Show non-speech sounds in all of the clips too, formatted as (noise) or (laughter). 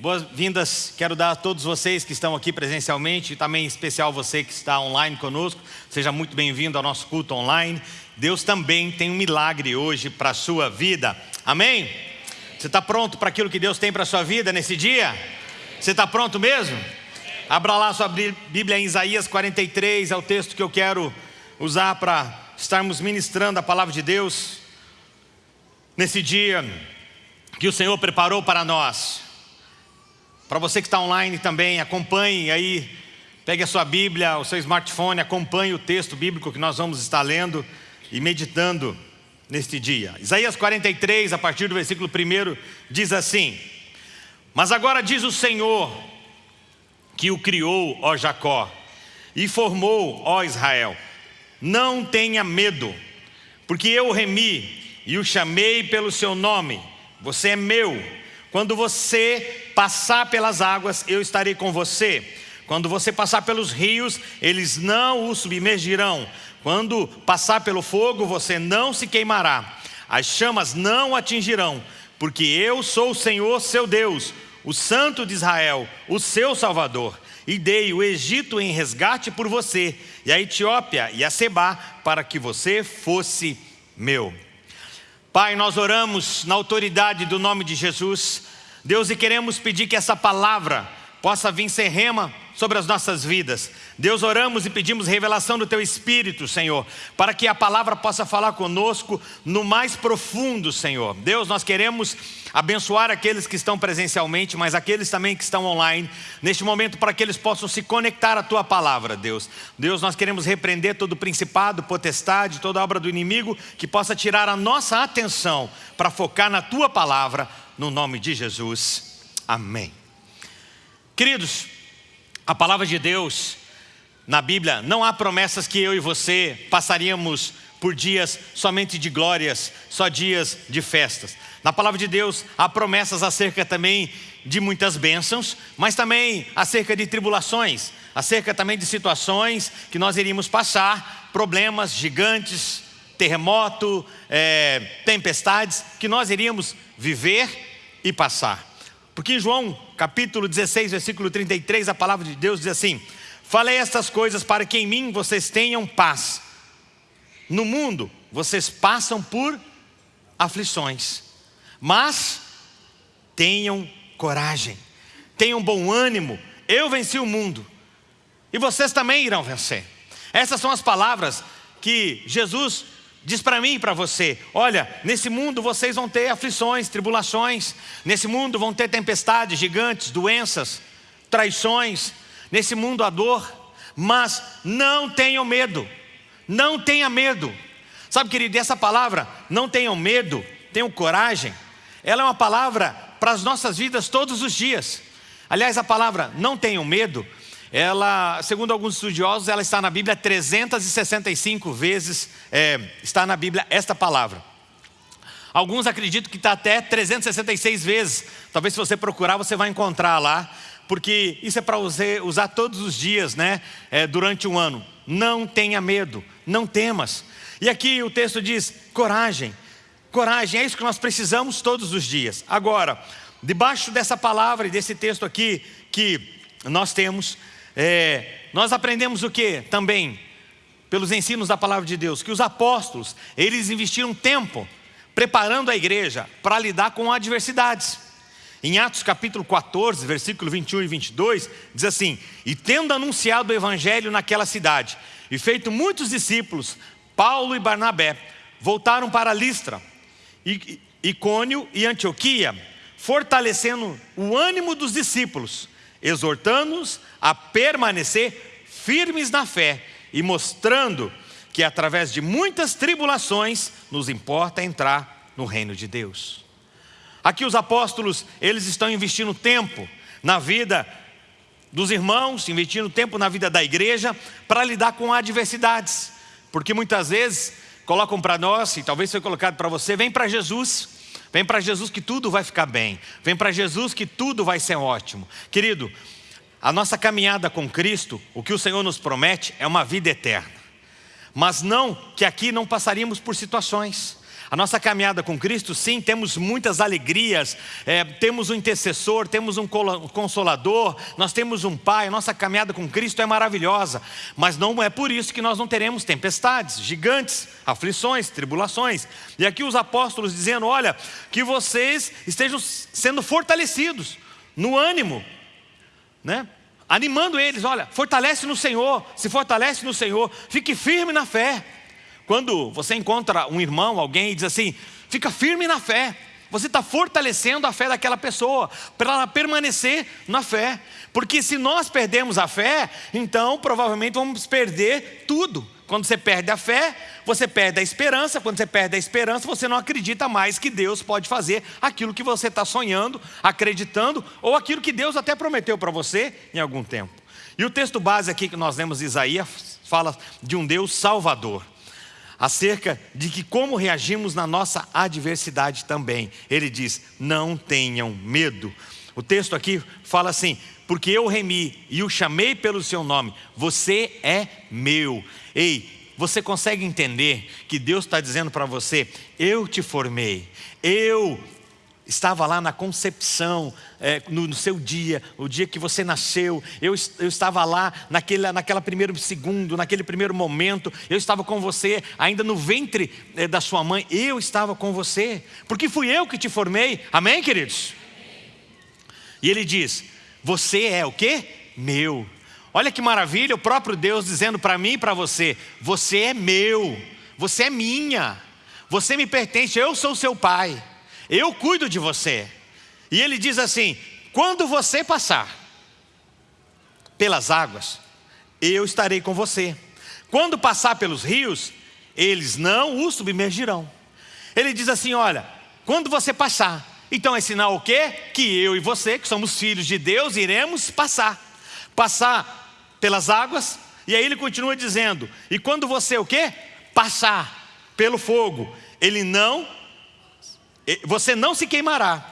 Boas-vindas, quero dar a todos vocês que estão aqui presencialmente e também em especial você que está online conosco. Seja muito bem-vindo ao nosso culto online. Deus também tem um milagre hoje para a sua vida. Amém? Você está pronto para aquilo que Deus tem para a sua vida nesse dia? Você está pronto mesmo? Abra lá sua Bíblia em Isaías 43, é o texto que eu quero usar para estarmos ministrando a palavra de Deus nesse dia que o Senhor preparou para nós. Para você que está online também, acompanhe aí, pegue a sua Bíblia, o seu smartphone, acompanhe o texto bíblico que nós vamos estar lendo e meditando neste dia. Isaías 43, a partir do versículo 1, diz assim: Mas agora diz o Senhor, que o criou, ó Jacó, e formou, ó Israel, não tenha medo, porque eu o remi e o chamei pelo seu nome, você é meu quando você passar pelas águas, eu estarei com você. Quando você passar pelos rios, eles não o submergirão. Quando passar pelo fogo, você não se queimará. As chamas não atingirão, porque eu sou o Senhor seu Deus, o Santo de Israel, o seu Salvador. E dei o Egito em resgate por você, e a Etiópia e a Seba, para que você fosse meu. Pai, nós oramos na autoridade do nome de Jesus, Deus, e queremos pedir que essa palavra possa vir ser rema sobre as nossas vidas. Deus, oramos e pedimos revelação do Teu Espírito, Senhor, para que a palavra possa falar conosco no mais profundo, Senhor. Deus, nós queremos abençoar aqueles que estão presencialmente, mas aqueles também que estão online, neste momento, para que eles possam se conectar à Tua palavra, Deus. Deus, nós queremos repreender todo o principado, potestade, toda obra do inimigo, que possa tirar a nossa atenção para focar na Tua palavra, no nome de Jesus. Amém. Queridos, a palavra de Deus na Bíblia, não há promessas que eu e você passaríamos por dias somente de glórias, só dias de festas. Na palavra de Deus há promessas acerca também de muitas bênçãos, mas também acerca de tribulações, acerca também de situações que nós iríamos passar, problemas gigantes, terremoto, é, tempestades, que nós iríamos viver e passar. Porque em João capítulo 16, versículo 33, a palavra de Deus diz assim: Falei estas coisas para que em mim vocês tenham paz. No mundo vocês passam por aflições, mas tenham coragem, tenham bom ânimo. Eu venci o mundo e vocês também irão vencer. Essas são as palavras que Jesus diz para mim e para você: olha, nesse mundo vocês vão ter aflições, tribulações, nesse mundo vão ter tempestades gigantes, doenças, traições, nesse mundo a dor, mas não tenham medo, não tenha medo. Sabe, querido, essa palavra, não tenham medo, tenham coragem, ela é uma palavra para as nossas vidas todos os dias. Aliás, a palavra não tenham medo, ela, segundo alguns estudiosos, ela está na Bíblia 365 vezes, é, está na Bíblia esta palavra. Alguns acreditam que está até 366 vezes. Talvez se você procurar, você vai encontrar lá, porque isso é para usar, todos os dias, né? É, durante um ano. Não tenha medo, não temas. E aqui o texto diz: coragem, coragem, é isso que nós precisamos todos os dias. Agora, debaixo dessa palavra e desse texto aqui que nós temos, é, nós aprendemos o que também? Pelos ensinos da palavra de Deus, que os apóstolos, eles investiram tempo preparando a igreja para lidar com adversidades. Em Atos capítulo 14, versículo 21 e 22, diz assim: E tendo anunciado o evangelho naquela cidade, e feito muitos discípulos, Paulo e Barnabé voltaram para Listra, Icônio e Antioquia, fortalecendo o ânimo dos discípulos exortando-nos a permanecer firmes na fé e mostrando que através de muitas tribulações nos importa entrar no reino de Deus. Aqui os apóstolos, eles estão investindo tempo na vida dos irmãos, investindo tempo na vida da igreja para lidar com adversidades. Porque muitas vezes colocam para nós, e talvez foi colocado para você, vem para Jesus, Vem para Jesus que tudo vai ficar bem. Vem para Jesus que tudo vai ser ótimo. Querido, a nossa caminhada com Cristo, o que o Senhor nos promete é uma vida eterna. Mas não que aqui não passaríamos por situações. A nossa caminhada com Cristo, sim, temos muitas alegrias, é, temos um intercessor, temos um consolador, nós temos um Pai, a nossa caminhada com Cristo é maravilhosa, mas não é por isso que nós não teremos tempestades, gigantes, aflições, tribulações. E aqui os apóstolos dizendo: olha, que vocês estejam sendo fortalecidos no ânimo, né? animando eles: olha, fortalece no Senhor, se fortalece no Senhor, fique firme na fé. Quando você encontra um irmão, alguém e diz assim, fica firme na fé. Você está fortalecendo a fé daquela pessoa, para ela permanecer na fé. Porque se nós perdemos a fé, então provavelmente vamos perder tudo. Quando você perde a fé, você perde a esperança. Quando você perde a esperança, você não acredita mais que Deus pode fazer aquilo que você está sonhando, acreditando, ou aquilo que Deus até prometeu para você em algum tempo. E o texto base aqui que nós lemos Isaías fala de um Deus salvador acerca de que como reagimos na nossa adversidade também. Ele diz: não tenham medo. O texto aqui fala assim: porque eu remi e o chamei pelo seu nome, você é meu. Ei, você consegue entender que Deus está dizendo para você: eu te formei, eu estava lá na concepção, é, no, no, seu dia, o dia que você nasceu, eu, eu estava lá naquele, naquela primeiro segundo, naquele primeiro momento, eu estava com você, ainda no ventre é, da sua mãe, eu estava com você, porque fui eu que te formei, amém queridos? E ele diz, você é o que? Meu. Olha que maravilha, o próprio Deus dizendo para mim e para você, você é meu, você é minha, você me pertence, eu sou seu pai eu cuido de você. E ele diz assim: quando você passar pelas águas, eu estarei com você. Quando passar pelos rios, eles não o submergirão. Ele diz assim: olha, quando você passar, então é sinal o quê? Que eu e você, que somos filhos de Deus, iremos passar. Passar pelas águas, e aí ele continua dizendo: e quando você o quê? Passar pelo fogo, ele não você não se queimará,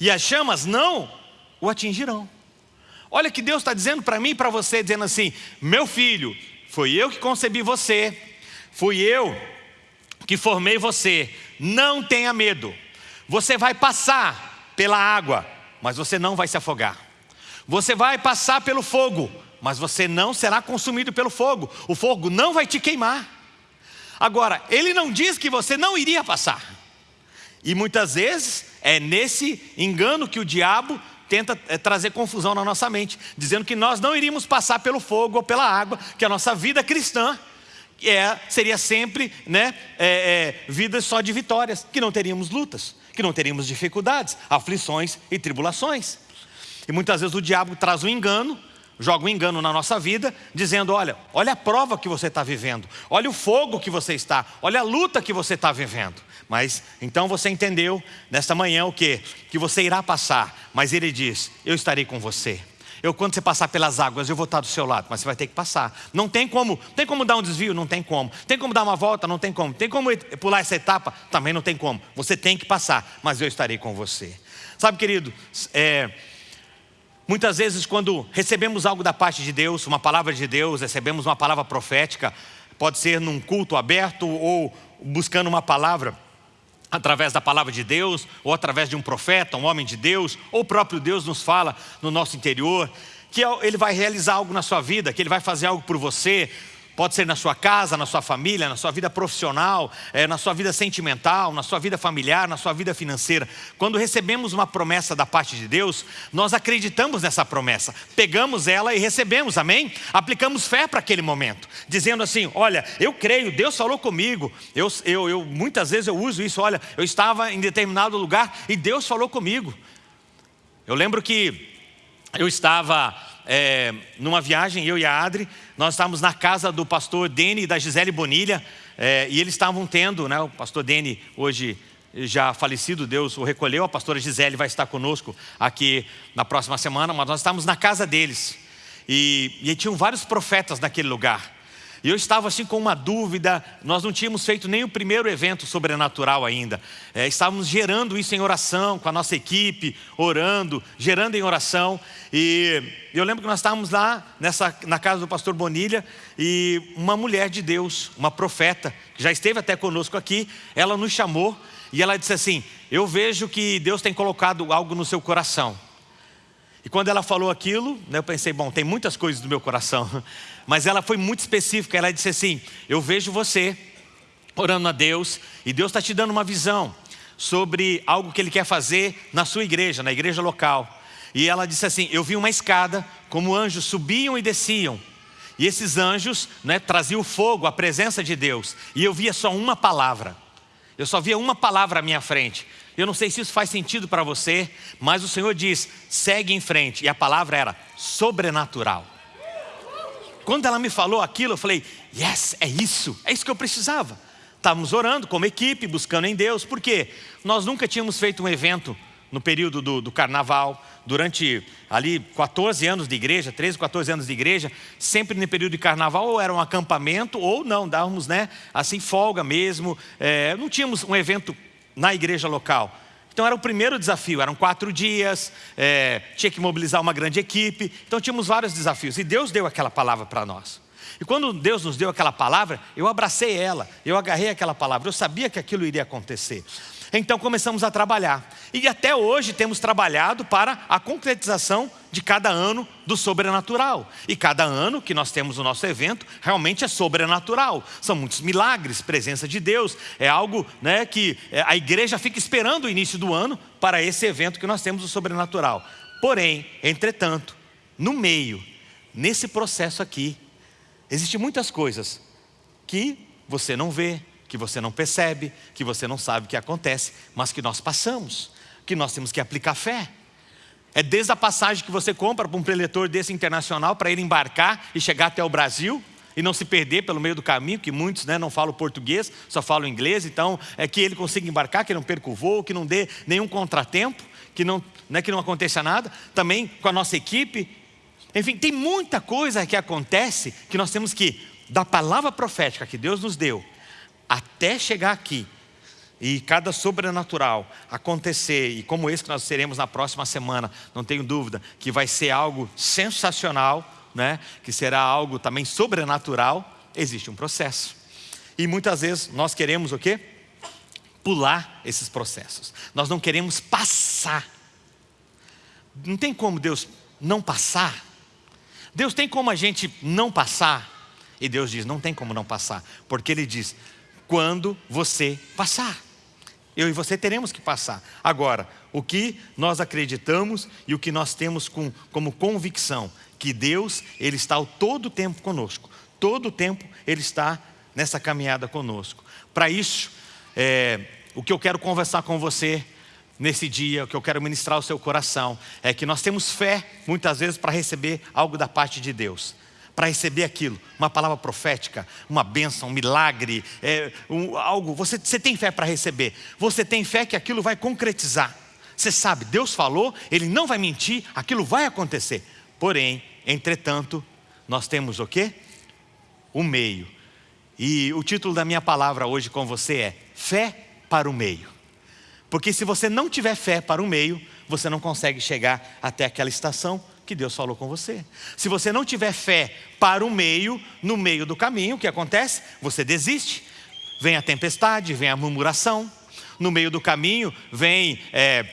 e as chamas não o atingirão. Olha que Deus está dizendo para mim e para você, dizendo assim: meu filho, foi eu que concebi você, fui eu que formei você, não tenha medo, você vai passar pela água, mas você não vai se afogar, você vai passar pelo fogo, mas você não será consumido pelo fogo, o fogo não vai te queimar. Agora, ele não diz que você não iria passar. E muitas vezes é nesse engano que o diabo tenta é, trazer confusão na nossa mente, dizendo que nós não iríamos passar pelo fogo ou pela água, que a nossa vida cristã é, seria sempre né, é, é, vida só de vitórias, que não teríamos lutas, que não teríamos dificuldades, aflições e tribulações. E muitas vezes o diabo traz um engano, joga um engano na nossa vida, dizendo: olha, olha a prova que você está vivendo, olha o fogo que você está, olha a luta que você está vivendo. Mas então você entendeu nesta manhã o que? Que você irá passar, mas ele diz: Eu estarei com você. Eu, quando você passar pelas águas, eu vou estar do seu lado, mas você vai ter que passar. Não tem como, tem como dar um desvio? Não tem como. Tem como dar uma volta? Não tem como. Tem como pular essa etapa? Também não tem como. Você tem que passar, mas eu estarei com você. Sabe, querido, é, muitas vezes quando recebemos algo da parte de Deus, uma palavra de Deus, recebemos uma palavra profética, pode ser num culto aberto ou buscando uma palavra através da palavra de Deus, ou através de um profeta, um homem de Deus, ou o próprio Deus nos fala no nosso interior, que Ele vai realizar algo na sua vida, que Ele vai fazer algo por você, Pode ser na sua casa, na sua família, na sua vida profissional, é, na sua vida sentimental, na sua vida familiar, na sua vida financeira. Quando recebemos uma promessa da parte de Deus, nós acreditamos nessa promessa, pegamos ela e recebemos, amém? Aplicamos fé para aquele momento, dizendo assim: olha, eu creio, Deus falou comigo. Eu, eu, eu, muitas vezes eu uso isso, olha, eu estava em determinado lugar e Deus falou comigo. Eu lembro que eu estava é, numa viagem, eu e a Adri, nós estávamos na casa do pastor Dene e da Gisele Bonilha, é, e eles estavam tendo, né, o pastor Dene hoje já falecido, Deus o recolheu, a pastora Gisele vai estar conosco aqui na próxima semana, mas nós estávamos na casa deles, e, e tinham vários profetas naquele lugar, E eu estava assim com uma dúvida, nós não tínhamos feito nem o primeiro evento sobrenatural ainda. É, estávamos gerando isso em oração, com a nossa equipe, orando, gerando em oração. E eu lembro que nós estávamos lá nessa, na casa do pastor Bonilha e uma mulher de Deus, uma profeta, que já esteve até conosco aqui, ela nos chamou e ela disse assim, eu vejo que Deus tem colocado algo no seu coração. E quando ela falou aquilo, né, eu pensei, bom, tem muitas coisas no meu coração. (laughs) Mas ela foi muito específica, ela disse assim, eu vejo você orando a Deus e Deus está te dando uma visão sobre algo que Ele quer fazer na sua igreja, na igreja local. E ela disse assim, eu vi uma escada, como anjos subiam e desciam. E esses anjos né, traziam fogo, a presença de Deus. E eu via só uma palavra. Eu só via uma palavra à minha frente. Eu não sei se isso faz sentido para você, mas o Senhor diz, segue em frente. E a palavra era sobrenatural. Quando ela me falou aquilo, eu falei, yes, é isso, é isso que eu precisava. Estávamos orando como equipe, buscando em Deus, porque nós nunca tínhamos feito um evento no período do, do, carnaval, durante ali 14 anos de igreja, 13, 14 anos de igreja, sempre no período de carnaval ou era um acampamento ou não, dávamos né, assim folga mesmo, é, não tínhamos um evento na igreja local. Então era o primeiro desafio, eram quatro dias, é, tinha que mobilizar uma grande equipe, então tínhamos vários desafios. E Deus deu aquela palavra para nós. E quando Deus nos deu aquela palavra, eu abracei ela, eu agarrei aquela palavra, eu sabia que aquilo iria acontecer. Então começamos a trabalhar. E até hoje temos trabalhado para a concretização de cada ano do sobrenatural. E cada ano que nós temos o nosso evento, realmente é sobrenatural. São muitos milagres, presença de Deus. É algo né, que é, a igreja fica esperando o início do ano para esse evento que nós temos o sobrenatural. Porém, entretanto, no meio, nesse processo aqui, existem muitas coisas que você não vê, que você não percebe, que você não sabe o que acontece, mas que nós passamos, que nós temos que aplicar fé. É desde a passagem que você compra para um preletor desse internacional para ele embarcar e chegar até o Brasil e não se perder pelo meio do caminho, que muitos né, não falam português, só falam inglês, então é que ele consiga embarcar, que não perca o voo, que não dê nenhum contratempo, que não, né, que não aconteça nada, também com a nossa equipe. Enfim, tem muita coisa que acontece que nós temos que, da palavra profética que Deus nos deu, até chegar aqui e cada sobrenatural acontecer, e como esse que nós teremos na próxima semana, não tenho dúvida, que vai ser algo sensacional, né? que será algo também sobrenatural, existe um processo. E muitas vezes nós queremos o quê? Pular esses processos. Nós não queremos passar. Não tem como Deus não passar. Deus tem como a gente não passar. E Deus diz, não tem como não passar. Porque Ele diz, quando você passar. Eu e você teremos que passar. Agora, o que nós acreditamos e o que nós temos com, como convicção, que Deus, Ele está o todo tempo conosco. Todo o tempo Ele está nessa caminhada conosco. Para isso, é, o que eu quero conversar com você nesse dia, o que eu quero ministrar ao seu coração, é que nós temos fé, muitas vezes, para receber algo da parte de Deus para receber aquilo, uma palavra profética, uma bênção, um milagre, é, um, algo, você, você tem fé para receber, você tem fé que aquilo vai concretizar, você sabe, Deus falou, Ele não vai mentir, aquilo vai acontecer, porém, entretanto, nós temos o quê? O meio, e o título da minha palavra hoje com você é, fé para o meio, porque se você não tiver fé para o meio, você não consegue chegar até aquela estação que Deus falou com você. Se você não tiver fé para o meio, no meio do caminho, o que acontece? Você desiste. Vem a tempestade, vem a murmuração. No meio do caminho vem é,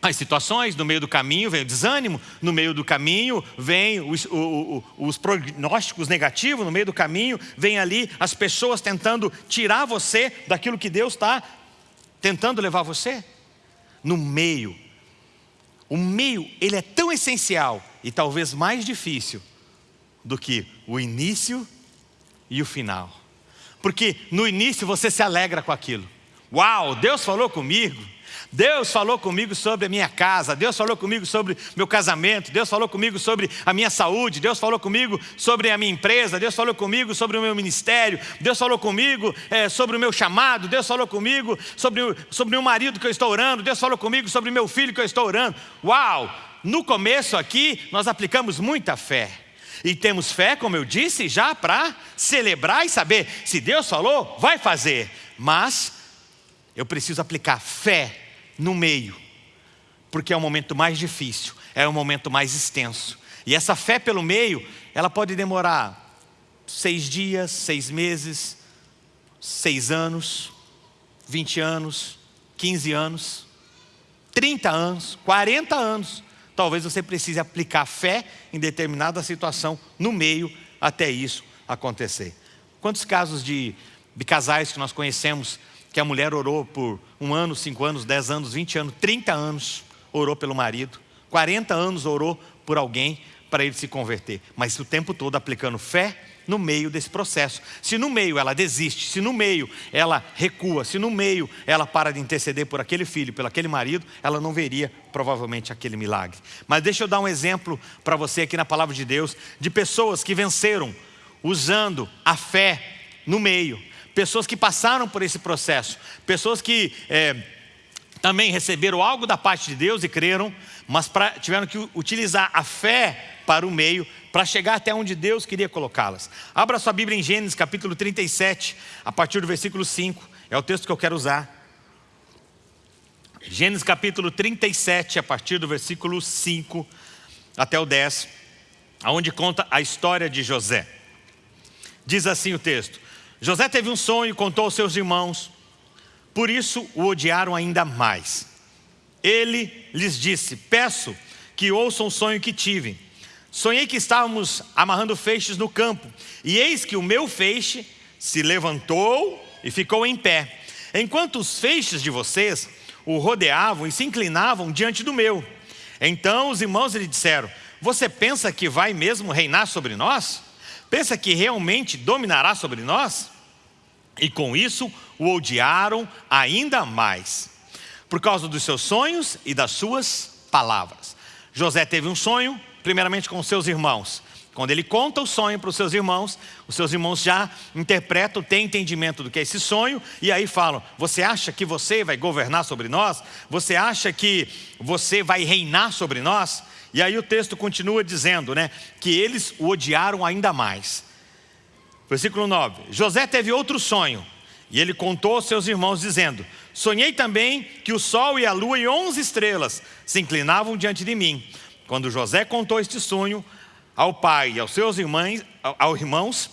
as situações, no meio do caminho vem o desânimo, no meio do caminho vem os, o, o, os prognósticos negativos, no meio do caminho vem ali as pessoas tentando tirar você daquilo que Deus está tentando levar você. No meio o meio, ele é tão essencial e talvez mais difícil do que o início e o final. Porque no início você se alegra com aquilo. Uau, Deus falou comigo. Deus falou comigo sobre a minha casa, Deus falou comigo sobre meu casamento, Deus falou comigo sobre a minha saúde, Deus falou comigo sobre a minha empresa, Deus falou comigo sobre o meu ministério, Deus falou comigo é, sobre o meu chamado, Deus falou comigo sobre, sobre o meu marido que eu estou orando, Deus falou comigo sobre o meu filho que eu estou orando. Uau! No começo aqui, nós aplicamos muita fé. E temos fé, como eu disse, já para celebrar e saber se Deus falou, vai fazer. Mas eu preciso aplicar fé no meio, porque é o momento mais difícil, é o momento mais extenso. E essa fé pelo meio, ela pode demorar seis dias, seis meses, seis anos, vinte anos, quinze anos, trinta anos, quarenta anos. Talvez você precise aplicar fé em determinada situação no meio até isso acontecer. Quantos casos de, de casais que nós conhecemos que a mulher orou por um ano, cinco anos, dez anos, vinte anos, trinta anos, orou pelo marido, quarenta anos orou por alguém para ele se converter, mas o tempo todo aplicando fé no meio desse processo. Se no meio ela desiste, se no meio ela recua, se no meio ela para de interceder por aquele filho, pelo aquele marido, ela não veria provavelmente aquele milagre. Mas deixa eu dar um exemplo para você aqui na palavra de Deus, de pessoas que venceram usando a fé no meio. Pessoas que passaram por esse processo, pessoas que é, também receberam algo da parte de Deus e creram, mas pra, tiveram que utilizar a fé para o meio, para chegar até onde Deus queria colocá-las. Abra sua Bíblia em Gênesis capítulo 37, a partir do versículo 5, é o texto que eu quero usar. Gênesis capítulo 37, a partir do versículo 5 até o 10, aonde conta a história de José. Diz assim o texto: José teve um sonho e contou aos seus irmãos, por isso o odiaram ainda mais. Ele lhes disse: Peço que ouçam o sonho que tive. Sonhei que estávamos amarrando feixes no campo, e eis que o meu feixe se levantou e ficou em pé, enquanto os feixes de vocês o rodeavam e se inclinavam diante do meu. Então os irmãos lhe disseram: Você pensa que vai mesmo reinar sobre nós? Pensa que realmente dominará sobre nós? E com isso o odiaram ainda mais, por causa dos seus sonhos e das suas palavras. José teve um sonho, primeiramente com seus irmãos. Quando ele conta o sonho para os seus irmãos, os seus irmãos já interpretam, têm entendimento do que é esse sonho, e aí falam: Você acha que você vai governar sobre nós? Você acha que você vai reinar sobre nós? E aí o texto continua dizendo né, que eles o odiaram ainda mais. Versículo 9: José teve outro sonho, e ele contou aos seus irmãos, dizendo: Sonhei também que o sol e a lua e onze estrelas se inclinavam diante de mim. Quando José contou este sonho ao pai e aos seus irmãos, aos irmãos,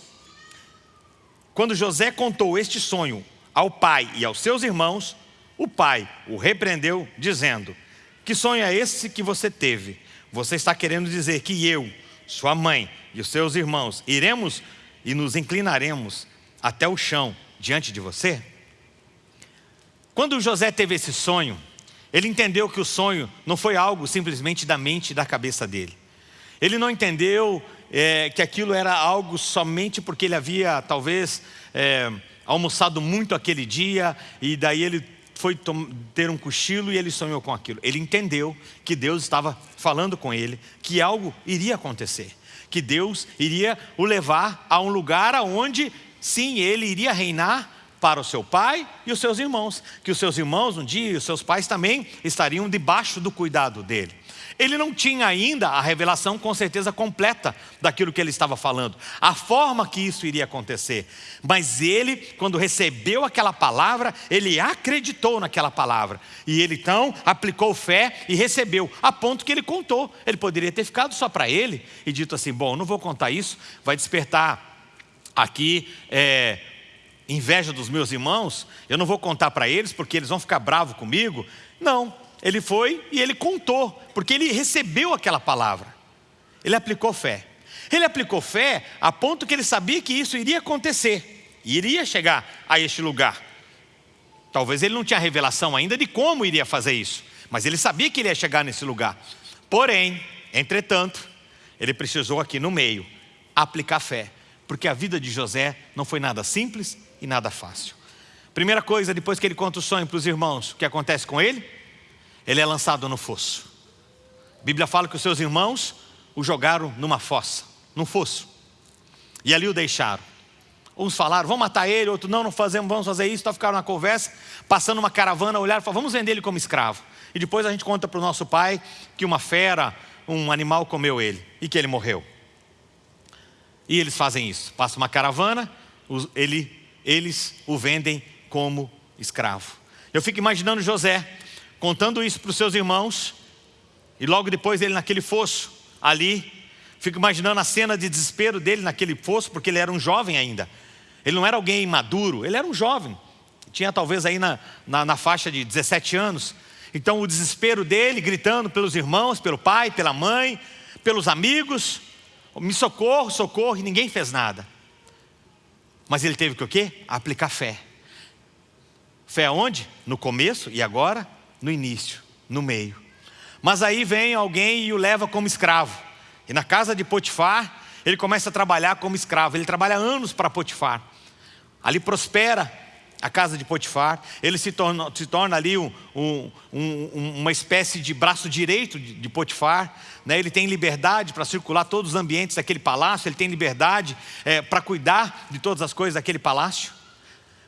quando José contou este sonho ao pai e aos seus irmãos, o pai o repreendeu, dizendo: Que sonho é esse que você teve? Você está querendo dizer que eu, sua mãe e os seus irmãos iremos e nos inclinaremos até o chão diante de você? Quando José teve esse sonho, ele entendeu que o sonho não foi algo simplesmente da mente e da cabeça dele. Ele não entendeu é, que aquilo era algo somente porque ele havia, talvez, é, almoçado muito aquele dia e daí ele foi ter um cochilo e ele sonhou com aquilo. Ele entendeu que Deus estava falando com ele, que algo iria acontecer, que Deus iria o levar a um lugar aonde, sim, ele iria reinar para o seu pai e os seus irmãos, que os seus irmãos um dia e os seus pais também estariam debaixo do cuidado dele. Ele não tinha ainda a revelação com certeza completa daquilo que ele estava falando, a forma que isso iria acontecer. Mas ele, quando recebeu aquela palavra, ele acreditou naquela palavra. E ele então aplicou fé e recebeu, a ponto que ele contou. Ele poderia ter ficado só para ele e dito assim: Bom, não vou contar isso, vai despertar aqui é, inveja dos meus irmãos, eu não vou contar para eles porque eles vão ficar bravos comigo. Não, ele foi e ele contou, porque ele recebeu aquela palavra. Ele aplicou fé. Ele aplicou fé a ponto que ele sabia que isso iria acontecer, iria chegar a este lugar. Talvez ele não tinha revelação ainda de como iria fazer isso, mas ele sabia que iria chegar nesse lugar. Porém, entretanto, ele precisou aqui no meio aplicar fé, porque a vida de José não foi nada simples e nada fácil. Primeira coisa, depois que ele conta o sonho para os irmãos, o que acontece com ele? Ele é lançado no fosso. A Bíblia fala que os seus irmãos o jogaram numa fossa, num fosso. E ali o deixaram. Uns falaram, vamos matar ele, outros não, não fazemos, vamos fazer isso. Então ficaram na conversa, passando uma caravana, olharam e falaram, vamos vender ele como escravo. E depois a gente conta para o nosso pai que uma fera, um animal comeu ele e que ele morreu. E eles fazem isso. Passa uma caravana, ele, eles o vendem como escravo. Eu fico imaginando José contando isso para os seus irmãos, e logo depois ele naquele fosso, ali, fico imaginando a cena de desespero dele naquele fosso, porque ele era um jovem ainda. Ele não era alguém maduro, ele era um jovem. Tinha talvez aí na, na, na faixa de 17 anos. Então o desespero dele, gritando pelos irmãos, pelo pai, pela mãe, pelos amigos, me socorro, socorro, e ninguém fez nada. Mas ele teve que o quê? Aplicar fé. Fé aonde? No começo e agora no início, no meio. Mas aí vem alguém e o leva como escravo. E na casa de Potifar, ele começa a trabalhar como escravo. Ele trabalha anos para Potifar. Ali prospera a casa de Potifar. Ele se torna, se torna ali um, um, um, uma espécie de braço direito de, de Potifar. Né? Ele tem liberdade para circular todos os ambientes daquele palácio. Ele tem liberdade é, para cuidar de todas as coisas daquele palácio.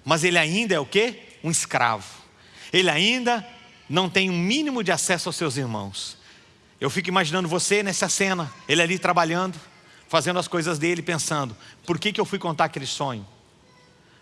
Mas ele ainda é o quê? Um escravo. Ele ainda não tem um mínimo de acesso aos seus irmãos. Eu fico imaginando você nessa cena, ele ali trabalhando, fazendo as coisas dele, pensando, por que, que eu fui contar aquele sonho?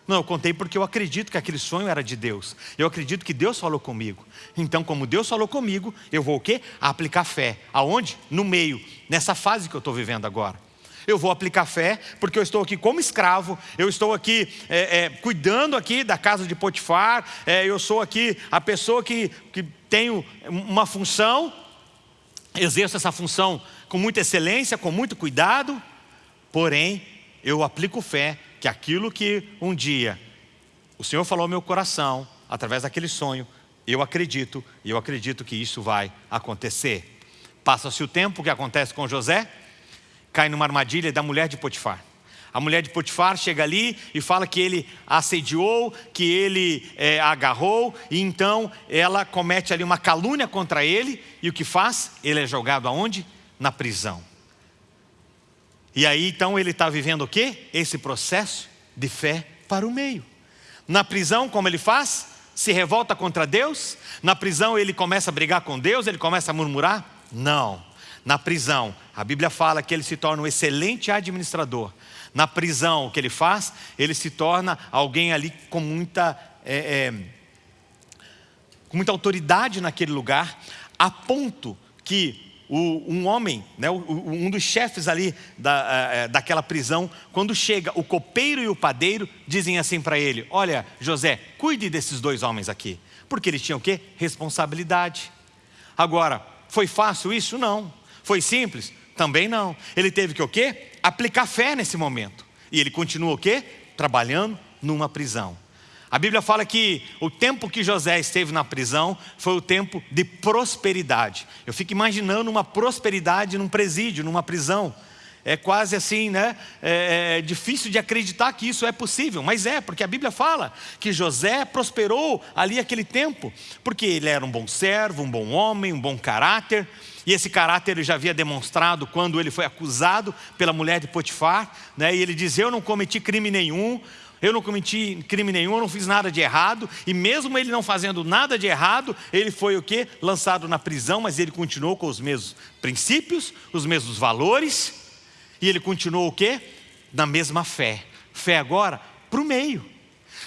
Não, eu contei porque eu acredito que aquele sonho era de Deus. Eu acredito que Deus falou comigo. Então, como Deus falou comigo, eu vou o quê? aplicar fé. Aonde? No meio, nessa fase que eu estou vivendo agora eu vou aplicar fé, porque eu estou aqui como escravo, eu estou aqui é, é, cuidando aqui da casa de Potifar, é, eu sou aqui a pessoa que, que tenho uma função, exerço essa função com muita excelência, com muito cuidado, porém, eu aplico fé que aquilo que um dia o Senhor falou ao meu coração, através daquele sonho, eu acredito, e eu acredito que isso vai acontecer. Passa-se o tempo, o que acontece com José? cai numa armadilha da mulher de Potifar. A mulher de Potifar chega ali e fala que ele assediou, que ele é, agarrou, e então ela comete ali uma calúnia contra ele, e o que faz? Ele é jogado aonde? Na prisão. E aí então ele está vivendo o quê? Esse processo de fé para o meio. Na prisão, como ele faz? Se revolta contra Deus? Na prisão ele começa a brigar com Deus, ele começa a murmurar? Não na prisão. A Bíblia fala que ele se torna um excelente administrador. Na prisão, o que ele faz? Ele se torna alguém ali com muita, é, é, com muita autoridade naquele lugar, a ponto que o, um homem, né, um dos chefes ali da, é, daquela prisão, quando chega o copeiro e o padeiro, dizem assim para ele: Olha, José, cuide desses dois homens aqui, porque eles tinham o quê? Responsabilidade. Agora, foi fácil isso? Não. Foi simples? Também não. Ele teve que o quê? Aplicar fé nesse momento. E ele continua o quê? Trabalhando numa prisão. A Bíblia fala que o tempo que José esteve na prisão foi o tempo de prosperidade. Eu fico imaginando uma prosperidade num presídio, numa prisão. É quase assim, né? É, é difícil de acreditar que isso é possível, mas é, porque a Bíblia fala que José prosperou ali aquele tempo, porque ele era um bom servo, um bom homem, um bom caráter, e esse caráter ele já havia demonstrado quando ele foi acusado pela mulher de Potifar, né? e ele diz: Eu não cometi crime nenhum, eu não cometi crime nenhum, eu não fiz nada de errado, e mesmo ele não fazendo nada de errado, ele foi o que? Lançado na prisão, mas ele continuou com os mesmos princípios, os mesmos valores, e ele continuou o que? Na mesma fé. Fé agora para o meio.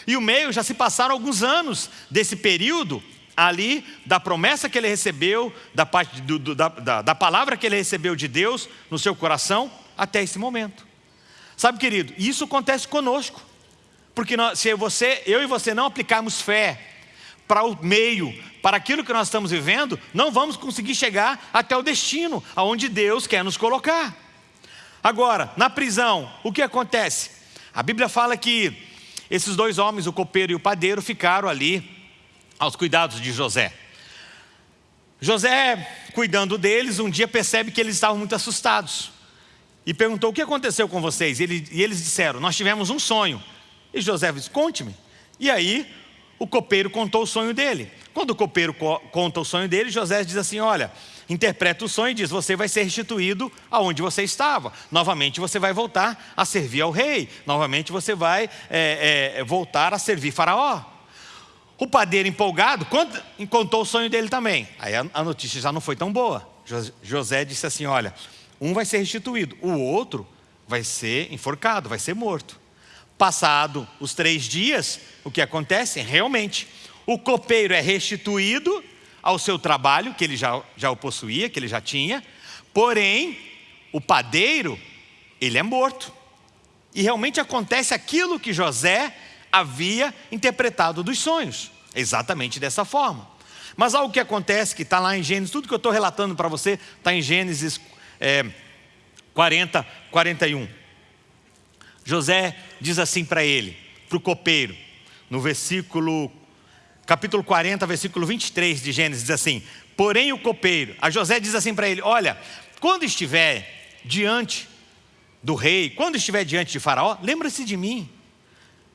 E o meio já se passaram alguns anos desse período ali da promessa que ele recebeu, da, parte do, do, da, da, da palavra que ele recebeu de Deus no seu coração, até esse momento. Sabe, querido, isso acontece conosco. Porque nós, se você, eu e você não aplicarmos fé para o meio, para aquilo que nós estamos vivendo, não vamos conseguir chegar até o destino, aonde Deus quer nos colocar. Agora, na prisão, o que acontece? A Bíblia fala que esses dois homens, o copeiro e o padeiro, ficaram ali aos cuidados de José. José, cuidando deles, um dia percebe que eles estavam muito assustados. E perguntou, o que aconteceu com vocês? E eles disseram, nós tivemos um sonho. E José disse, conte-me. E aí, o copeiro contou o sonho dele. Quando o copeiro co conta o sonho dele, José diz assim, olha, interpreta o sonho e diz, você vai ser restituído aonde você estava. Novamente você vai voltar a servir ao rei. Novamente você vai é, é, voltar a servir faraó. O padeiro empolgado contou o sonho dele também. Aí a notícia já não foi tão boa. José disse assim: Olha, um vai ser restituído, o outro vai ser enforcado, vai ser morto. Passado os três dias, o que acontece? Realmente, o copeiro é restituído ao seu trabalho, que ele já, já o possuía, que ele já tinha, porém, o padeiro, ele é morto. E realmente acontece aquilo que José havia interpretado dos sonhos, exatamente dessa forma. Mas algo que acontece, que está lá em Gênesis, tudo que eu estou relatando para você está em Gênesis é, 40, 41. José diz assim para ele, para o copeiro, no versículo, capítulo 40, versículo 23 de Gênesis, diz assim: Porém o copeiro, a José diz assim para ele: Olha, quando estiver diante do rei, quando estiver diante de Faraó, lembra-se de mim,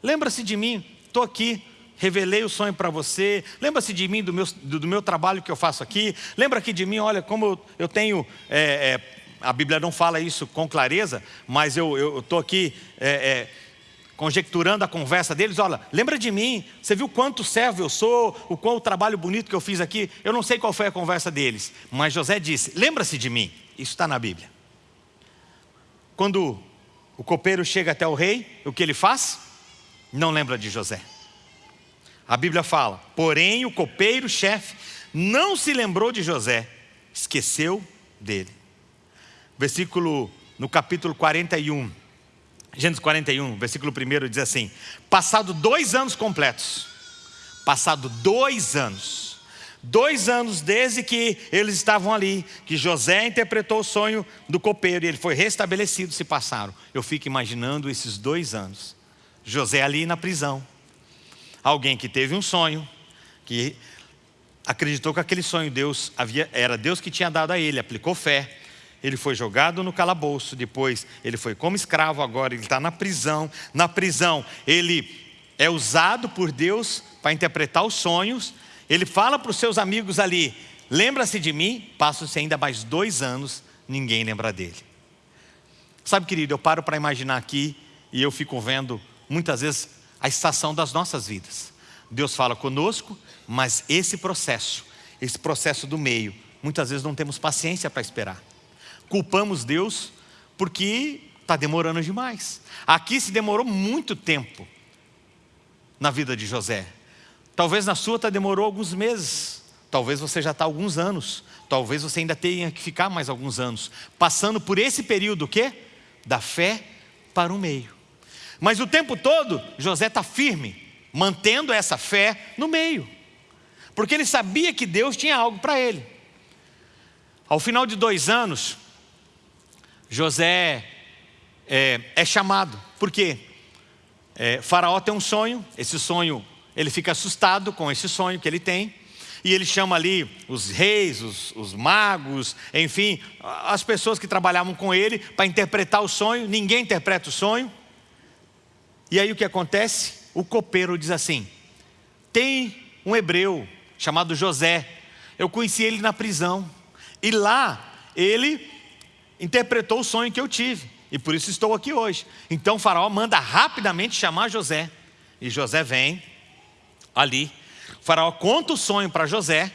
lembra-se de mim, estou aqui, revelei o sonho para você, lembra-se de mim, do meu, do, do, meu trabalho que eu faço aqui, lembra aqui de mim, olha como eu, eu tenho é, é, a Bíblia não fala isso com clareza, mas eu estou aqui é, é, conjecturando a conversa deles. Olha, lembra de mim, você viu quanto servo eu sou, o qual trabalho bonito que eu fiz aqui. Eu não sei qual foi a conversa deles, mas José disse: lembra-se de mim. Isso está na Bíblia. Quando o copeiro chega até o rei, o que ele faz? Não lembra de José. A Bíblia fala: porém o copeiro-chefe não se lembrou de José, esqueceu dele versículo, no capítulo 41, Gênesis 41, versículo 1 diz assim: Passado dois anos completos, passado dois anos, dois anos desde que eles estavam ali, que José interpretou o sonho do copeiro e ele foi restabelecido, se passaram. Eu fico imaginando esses dois anos. José ali na prisão, alguém que teve um sonho, que acreditou que aquele sonho Deus havia, era Deus que tinha dado a ele, aplicou fé ele foi jogado no calabouço, depois ele foi como escravo, agora ele está na prisão. Na prisão, ele é usado por Deus para interpretar os sonhos. Ele fala para os seus amigos ali: lembra-se de mim? Passam-se ainda mais dois anos, ninguém lembra dele. Sabe, querido, eu paro para imaginar aqui e eu fico vendo muitas vezes a estação das nossas vidas. Deus fala conosco, mas esse processo, esse processo do meio, muitas vezes não temos paciência para esperar culpamos Deus porque está demorando demais. Aqui se demorou muito tempo na vida de José. Talvez na sua tá demorou alguns meses. Talvez você já está alguns anos. Talvez você ainda tenha que ficar mais alguns anos. Passando por esse período o quê? Da fé para o meio. Mas o tempo todo, José está firme, mantendo essa fé no meio. Porque ele sabia que Deus tinha algo para ele. Ao final de dois anos, José é, é chamado, por quê? É, faraó tem um sonho, esse sonho, ele fica assustado com esse sonho que ele tem, e ele chama ali os reis, os, os magos, enfim, as pessoas que trabalhavam com ele para interpretar o sonho, ninguém interpreta o sonho. E aí o que acontece? O copeiro diz assim: tem um hebreu chamado José, eu conheci ele na prisão, e lá ele interpretou o sonho que eu tive. E por isso estou aqui hoje. Então faraó manda rapidamente chamar José. E José vem ali. O faraó conta o sonho para José.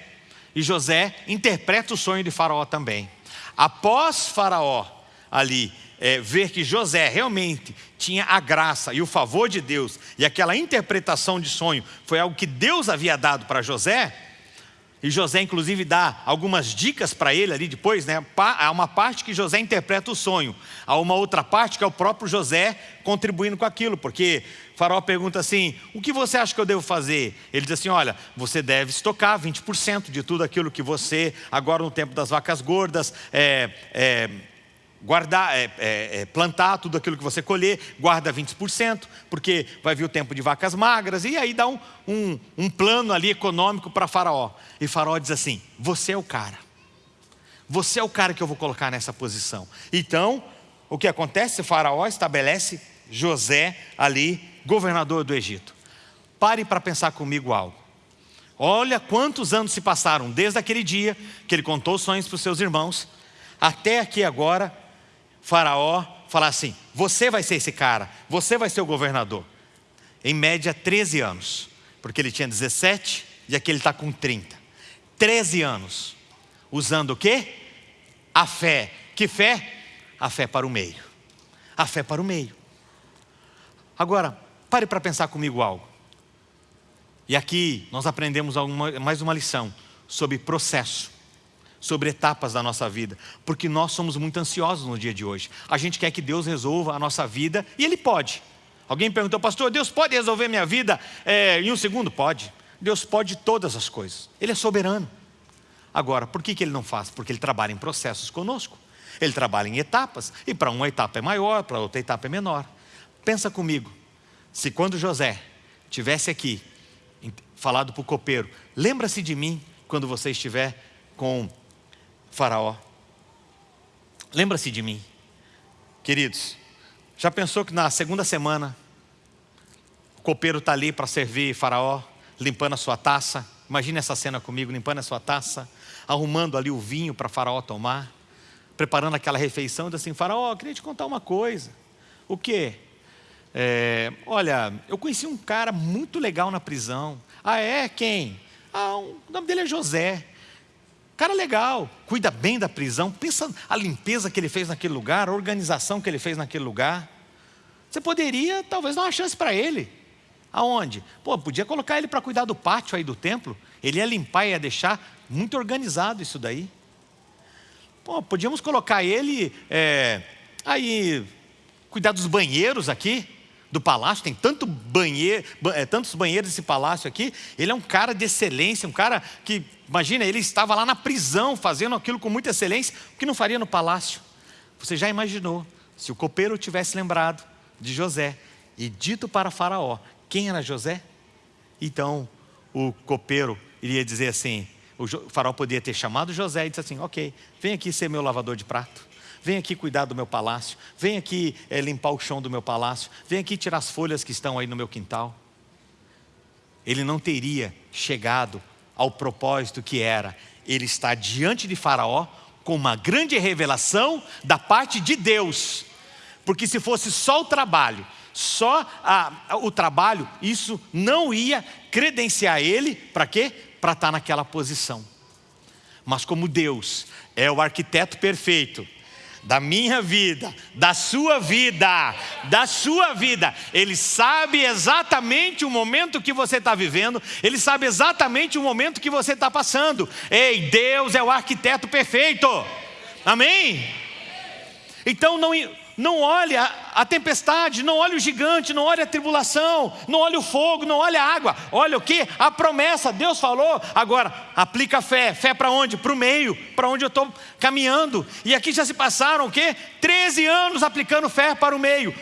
E José interpreta o sonho de faraó também. Após faraó ali é, ver que José realmente tinha a graça e o favor de Deus, e aquela interpretação de sonho foi algo que Deus havia dado para José, e José, inclusive, dá algumas dicas para ele ali depois, né? Há uma parte que José interpreta o sonho, há uma outra parte que é o próprio José contribuindo com aquilo, porque Faraó pergunta assim: o que você acha que eu devo fazer? Ele diz assim: olha, você deve estocar 20% de tudo aquilo que você, agora no tempo das vacas gordas, é, é, guardar, é, é, é, plantar tudo aquilo que você colher, guarda 20%, porque vai vir o tempo de vacas magras, e aí dá um, um, um plano ali econômico para Faraó. E Faraó diz assim: Você é o cara, você é o cara que eu vou colocar nessa posição. Então, o que acontece? Faraó estabelece José ali, governador do Egito. Pare para pensar comigo algo. Olha quantos anos se passaram desde aquele dia que ele contou os sonhos para os seus irmãos, até aqui agora, Faraó falar assim: você vai ser esse cara, você vai ser o governador. Em média, 13 anos, porque ele tinha 17 e aqui ele está com 30. 13 anos, usando o quê? A fé. Que fé? A fé para o meio. a fé para o meio. Agora, pare para pensar comigo algo. E aqui nós aprendemos mais uma lição sobre processo, sobre etapas da nossa vida, porque nós somos muito ansiosos no dia de hoje. A gente quer que Deus resolva a nossa vida e Ele pode. Alguém perguntou, pastor, Deus pode resolver minha vida é, em um segundo? Pode. Deus pode todas as coisas. Ele é soberano. Agora, por que, que Ele não faz? Porque Ele trabalha em processos conosco. Ele trabalha em etapas, e para uma etapa é maior, para outra etapa é menor. Pensa comigo, se quando José tivesse aqui falado para o copeiro, lembra-se de mim quando você estiver com Faraó. Lembra-se de mim. Queridos, já pensou que na segunda semana o copeiro está ali para servir Faraó, limpando a sua taça? Imagine essa cena comigo, limpando a sua taça, arrumando ali o vinho para Faraó tomar, preparando aquela refeição, e assim: Faraó, queria te contar uma coisa. O quê? É, olha, eu conheci um cara muito legal na prisão. Ah, é? Quem? Ah, um, o nome dele é José. Cara legal, cuida bem da prisão, pensa a limpeza que ele fez naquele lugar, a organização que ele fez naquele lugar. Você poderia talvez dar uma chance para ele. Aonde? Pô, podia colocar ele para cuidar do pátio aí do templo. Ele ia limpar e ia deixar muito organizado isso daí. Pô, podíamos colocar ele é, aí, cuidar dos banheiros aqui do palácio, tem tanto banheiro, é, tantos banheiros nesse palácio aqui. Ele é um cara de excelência, um cara que, imagina, ele estava lá na prisão fazendo aquilo com muita excelência, o que não faria no palácio? Você já imaginou se o copeiro tivesse lembrado de José e dito para Faraó quem era José? Então o copeiro iria dizer assim: o faraó podia ter chamado José e disse assim: Ok, vem aqui ser meu lavador de prato vem aqui cuidar do meu palácio, vem aqui é, limpar o chão do meu palácio, vem aqui tirar as folhas que estão aí no meu quintal. Ele não teria chegado ao propósito que era ele estar diante de Faraó com uma grande revelação da parte de Deus, porque se fosse só o trabalho, só a, o trabalho, isso não ia credenciar ele para quê? Para estar naquela posição. Mas como Deus é o arquiteto perfeito, da minha vida, da sua vida, da sua vida. Ele sabe exatamente o momento que você está vivendo, ele sabe exatamente o momento que você está passando. Ei, Deus é o arquiteto perfeito. Amém? Então não, não olhe a, tempestade, não olhe o gigante, não olhe a tribulação, não olhe o fogo, não olhe a água. Olha o que? A promessa, Deus falou. Agora, aplica a fé. Fé para onde? Para o meio, para onde eu estou caminhando. E aqui já se passaram o quê? 13 anos aplicando fé para o meio.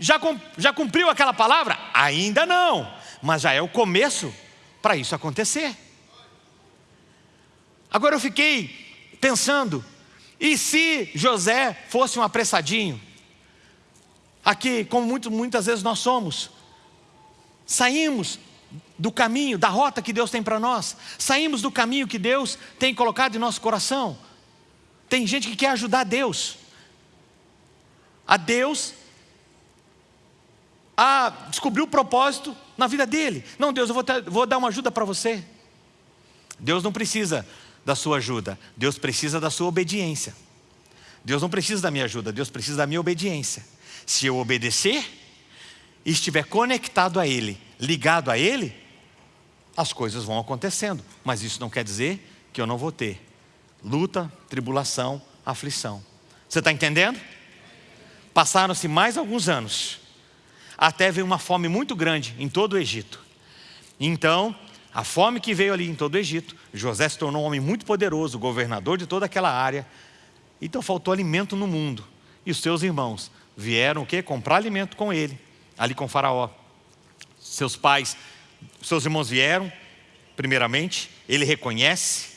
Já, já cumpriu aquela palavra? Ainda não, mas já é o começo para isso acontecer. Agora eu fiquei pensando, e se José fosse um apressadinho? Aqui, como muito, muitas vezes nós somos, saímos do caminho, da rota que Deus tem para nós, saímos do caminho que Deus tem colocado em nosso coração. Tem gente que quer ajudar Deus, a Deus a descobrir o propósito na vida dele. Não, Deus, eu vou, ter, vou dar uma ajuda para você. Deus não precisa da sua ajuda, Deus precisa da sua obediência. Deus não precisa da minha ajuda, Deus precisa da minha obediência. Se eu obedecer e estiver conectado a Ele, ligado a Ele, as coisas vão acontecendo. Mas isso não quer dizer que eu não vou ter luta, tribulação, aflição. Você está entendendo? Passaram-se mais alguns anos, até veio uma fome muito grande em todo o Egito. Então, a fome que veio ali em todo o Egito, José se tornou um homem muito poderoso, governador de toda aquela área. Então faltou alimento no mundo. E os seus irmãos vieram o quê? Comprar alimento com ele, ali com Faraó. Seus pais, seus irmãos vieram, primeiramente, ele reconhece,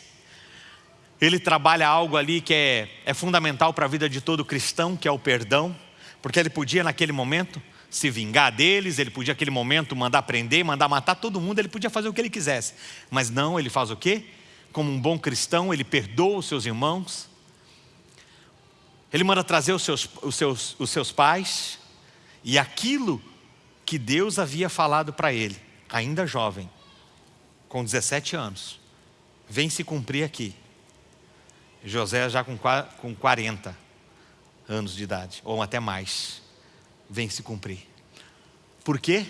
ele trabalha algo ali que é, é fundamental para a vida de todo cristão, que é o perdão, porque ele podia naquele momento se vingar deles, ele podia naquele momento mandar prender, mandar matar todo mundo, ele podia fazer o que ele quisesse, mas não, ele faz o quê? Como um bom cristão, ele perdoa os seus irmãos, ele manda trazer os seus, os seus, os seus pais e aquilo que Deus havia falado para ele, ainda jovem, com 17 anos, vem se cumprir aqui. José já com, com 40 anos de idade, ou até mais. vem se cumprir. Por quê?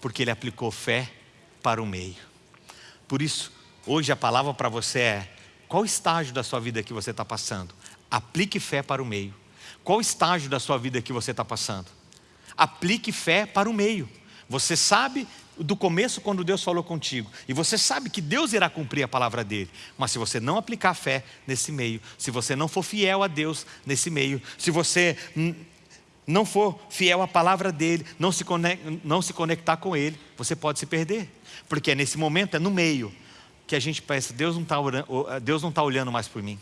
Porque ele aplicou fé para o meio. Por isso, hoje a palavra para você é: qual estágio da sua vida que você está passando? Aplique fé para o meio. Qual estágio da sua vida que você está passando? Aplique fé para o meio. Você sabe do começo quando Deus falou contigo. E você sabe que Deus irá cumprir a palavra dele. Mas se você não aplicar fé nesse meio, se você não for fiel a Deus nesse meio, se você não for fiel à palavra dele, não se, não se conectar com ele, você pode se perder. Porque é nesse momento, é no meio, que a gente pensa, Deus não está tá olhando mais por mim.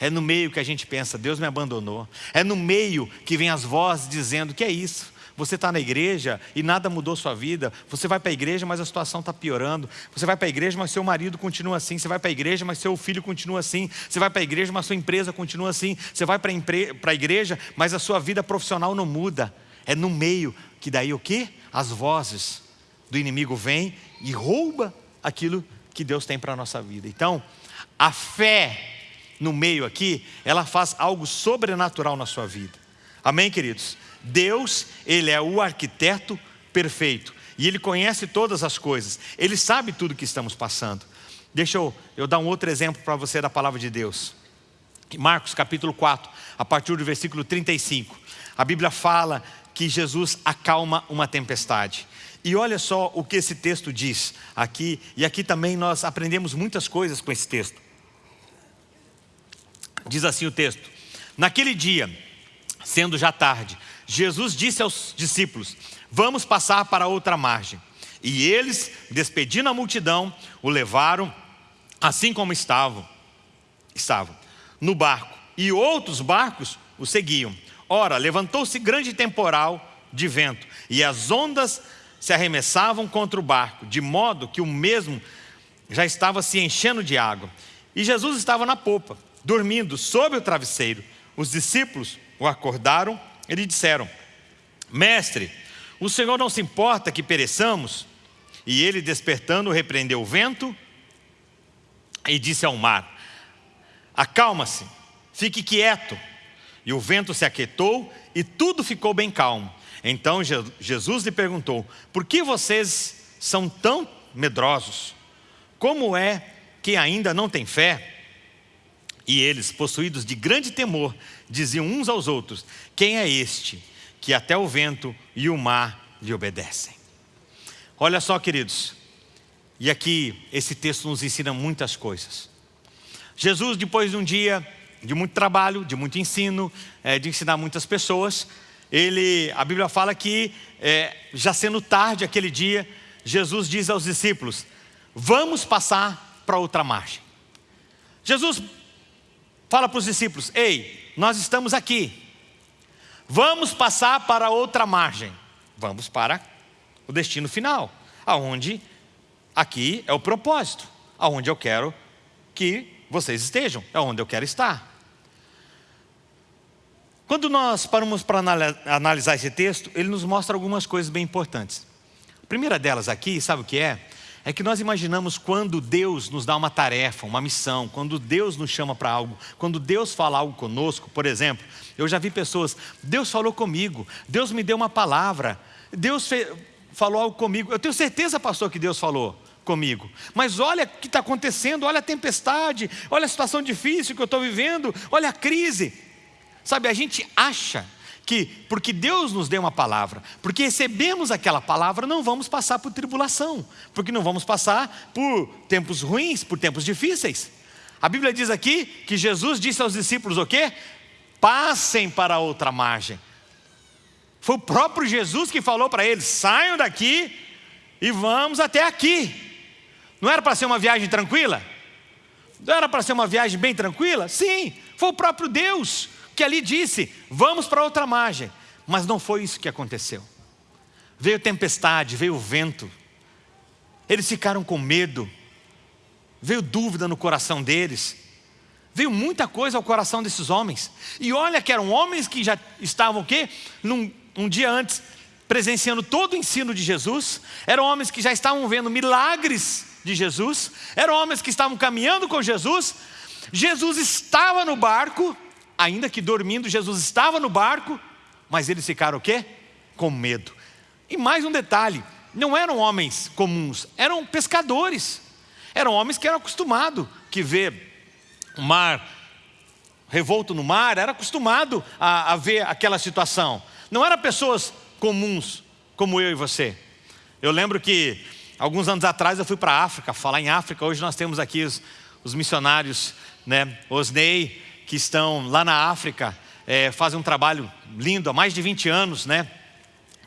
É no meio que a gente pensa, Deus me abandonou. É no meio que vem as vozes dizendo, que é isso? Você está na igreja e nada mudou sua vida. Você vai para a igreja, mas a situação está piorando. Você vai para a igreja, mas seu marido continua assim. Você vai para a igreja, mas seu filho continua assim. Você vai para a igreja, mas sua empresa continua assim. Você vai para a igreja, mas a sua vida profissional não muda. É no meio que daí o quê? As vozes do inimigo vêm e rouba aquilo que Deus tem para a nossa vida. Então, a fé no meio aqui, ela faz algo sobrenatural na sua vida. Amém, queridos? Deus, Ele é o arquiteto perfeito. E Ele conhece todas as coisas. Ele sabe tudo que estamos passando. Deixa eu, eu dar um outro exemplo para você da palavra de Deus. Marcos capítulo 4, a partir do versículo 35. A Bíblia fala que Jesus acalma uma tempestade. E olha só o que esse texto diz aqui, e aqui também nós aprendemos muitas coisas com esse texto. Diz assim o texto: Naquele dia, sendo já tarde, Jesus disse aos discípulos: Vamos passar para outra margem. E eles, despedindo a multidão, o levaram assim como estavam, estavam no barco. E outros barcos o seguiam. Ora, levantou-se grande temporal de vento, e as ondas se arremessavam contra o barco, de modo que o mesmo já estava se enchendo de água. E Jesus estava na popa, dormindo sob o travesseiro. Os discípulos o acordaram e lhe disseram: Mestre, o Senhor não se importa que pereçamos? E ele, despertando, repreendeu o vento e disse ao mar: Acalma-se, fique quieto. E o vento se aquietou e tudo ficou bem calmo. Então Jesus lhe perguntou: Por que vocês são tão medrosos? Como é que ainda não têm fé? E eles, possuídos de grande temor, diziam uns aos outros: Quem é este que até o vento e o mar lhe obedecem? Olha só, queridos, e aqui esse texto nos ensina muitas coisas. Jesus, depois de um dia de muito trabalho, de muito ensino, é, de ensinar muitas pessoas, ele, a Bíblia fala que, é, já sendo tarde aquele dia, Jesus diz aos discípulos: Vamos passar para outra margem. Jesus fala para os discípulos: Ei, nós estamos aqui, vamos passar para outra margem, vamos para o destino final, aonde aqui é o propósito, aonde eu quero que vocês estejam, é onde eu quero estar. Quando nós paramos para analisar esse texto, ele nos mostra algumas coisas bem importantes. A primeira delas aqui, sabe o que é? É que nós imaginamos quando Deus nos dá uma tarefa, uma missão, quando Deus nos chama para algo, quando Deus fala algo conosco, por exemplo, eu já vi pessoas, Deus falou comigo, Deus me deu uma palavra, Deus falou algo comigo, eu tenho certeza, pastor, que Deus falou comigo, mas olha o que está acontecendo, olha a tempestade, olha a situação difícil que eu estou vivendo, olha a crise, sabe, a gente acha que porque Deus nos deu uma palavra, porque recebemos aquela palavra, não vamos passar por tribulação, porque não vamos passar por tempos ruins, por tempos difíceis. A Bíblia diz aqui que Jesus disse aos discípulos o quê? Passem para outra margem. Foi o próprio Jesus que falou para eles: saiam daqui e vamos até aqui. Não era para ser uma viagem tranquila? Não era para ser uma viagem bem tranquila? Sim, foi o próprio Deus que ali disse: vamos para outra margem. Mas não foi isso que aconteceu. Veio tempestade, veio vento. Eles ficaram com medo. Veio dúvida no coração deles. Veio muita coisa ao coração desses homens. E olha que eram homens que já estavam o quê? Num, um dia antes, presenciando todo o ensino de Jesus. Eram homens que já estavam vendo milagres de Jesus. Eram homens que estavam caminhando com Jesus. Jesus estava no barco ainda que dormindo, Jesus estava no barco, mas eles ficaram o quê? com medo. E mais um detalhe: não eram homens comuns, eram pescadores. Eram homens que eram acostumados que ver o mar revolto no mar, era acostumado a, a ver aquela situação. Não eram pessoas comuns como eu e você. Eu lembro que alguns anos atrás eu fui para a África, falar em África. Hoje nós temos aqui os, os missionários, né, Osnei, que estão lá na África, é, fazem um trabalho lindo há mais de 20 anos, né?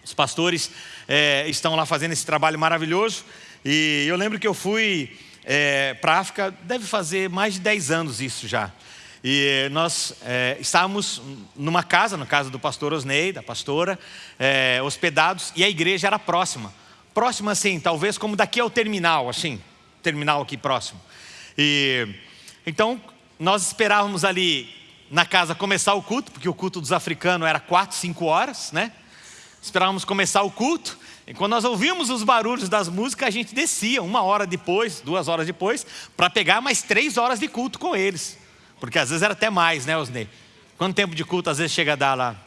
Os pastores é, estão lá fazendo esse trabalho maravilhoso. E eu lembro que eu fui é, para a África, deve fazer mais de 10 anos isso já. E nós é, estávamos numa casa, na casa do pastor Osnei, da pastora, é, hospedados, e a igreja era próxima. Próxima assim, talvez como daqui ao terminal, assim, terminal aqui próximo. E então nós esperávamos ali na casa começar o culto, porque o culto dos africanos era quatro, cinco horas, né? Esperávamos começar o culto, e quando nós ouvimos os barulhos das músicas, a gente descia uma hora depois, duas horas depois, para pegar mais três horas de culto com eles. Porque às vezes era até mais, né, Osnei? Quanto tempo de culto às vezes chega a dar lá?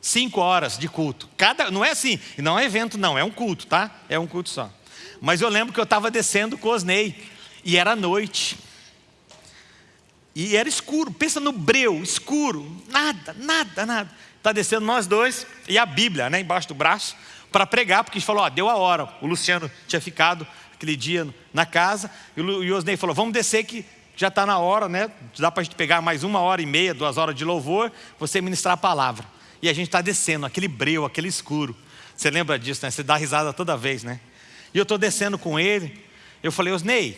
Cinco horas de culto. Cada, não é assim, não é evento não, é um culto, tá? É um culto só. Mas eu lembro que eu estava descendo com o Osnei, e era noite. E era escuro, pensa no breu, escuro, nada, nada, nada. Está descendo nós dois, e a Bíblia, né, embaixo do braço, para pregar, porque a gente falou, ó, deu a hora. O Luciano tinha ficado aquele dia na casa, e o Osnei falou, vamos descer que já está na hora, né? Dá para a gente pegar mais uma hora e meia, duas horas de louvor, você ministrar a palavra. E a gente está descendo, aquele breu, aquele escuro. Você lembra disso, né? Você dá risada toda vez, né? E eu estou descendo com ele. Eu falei, Osnei,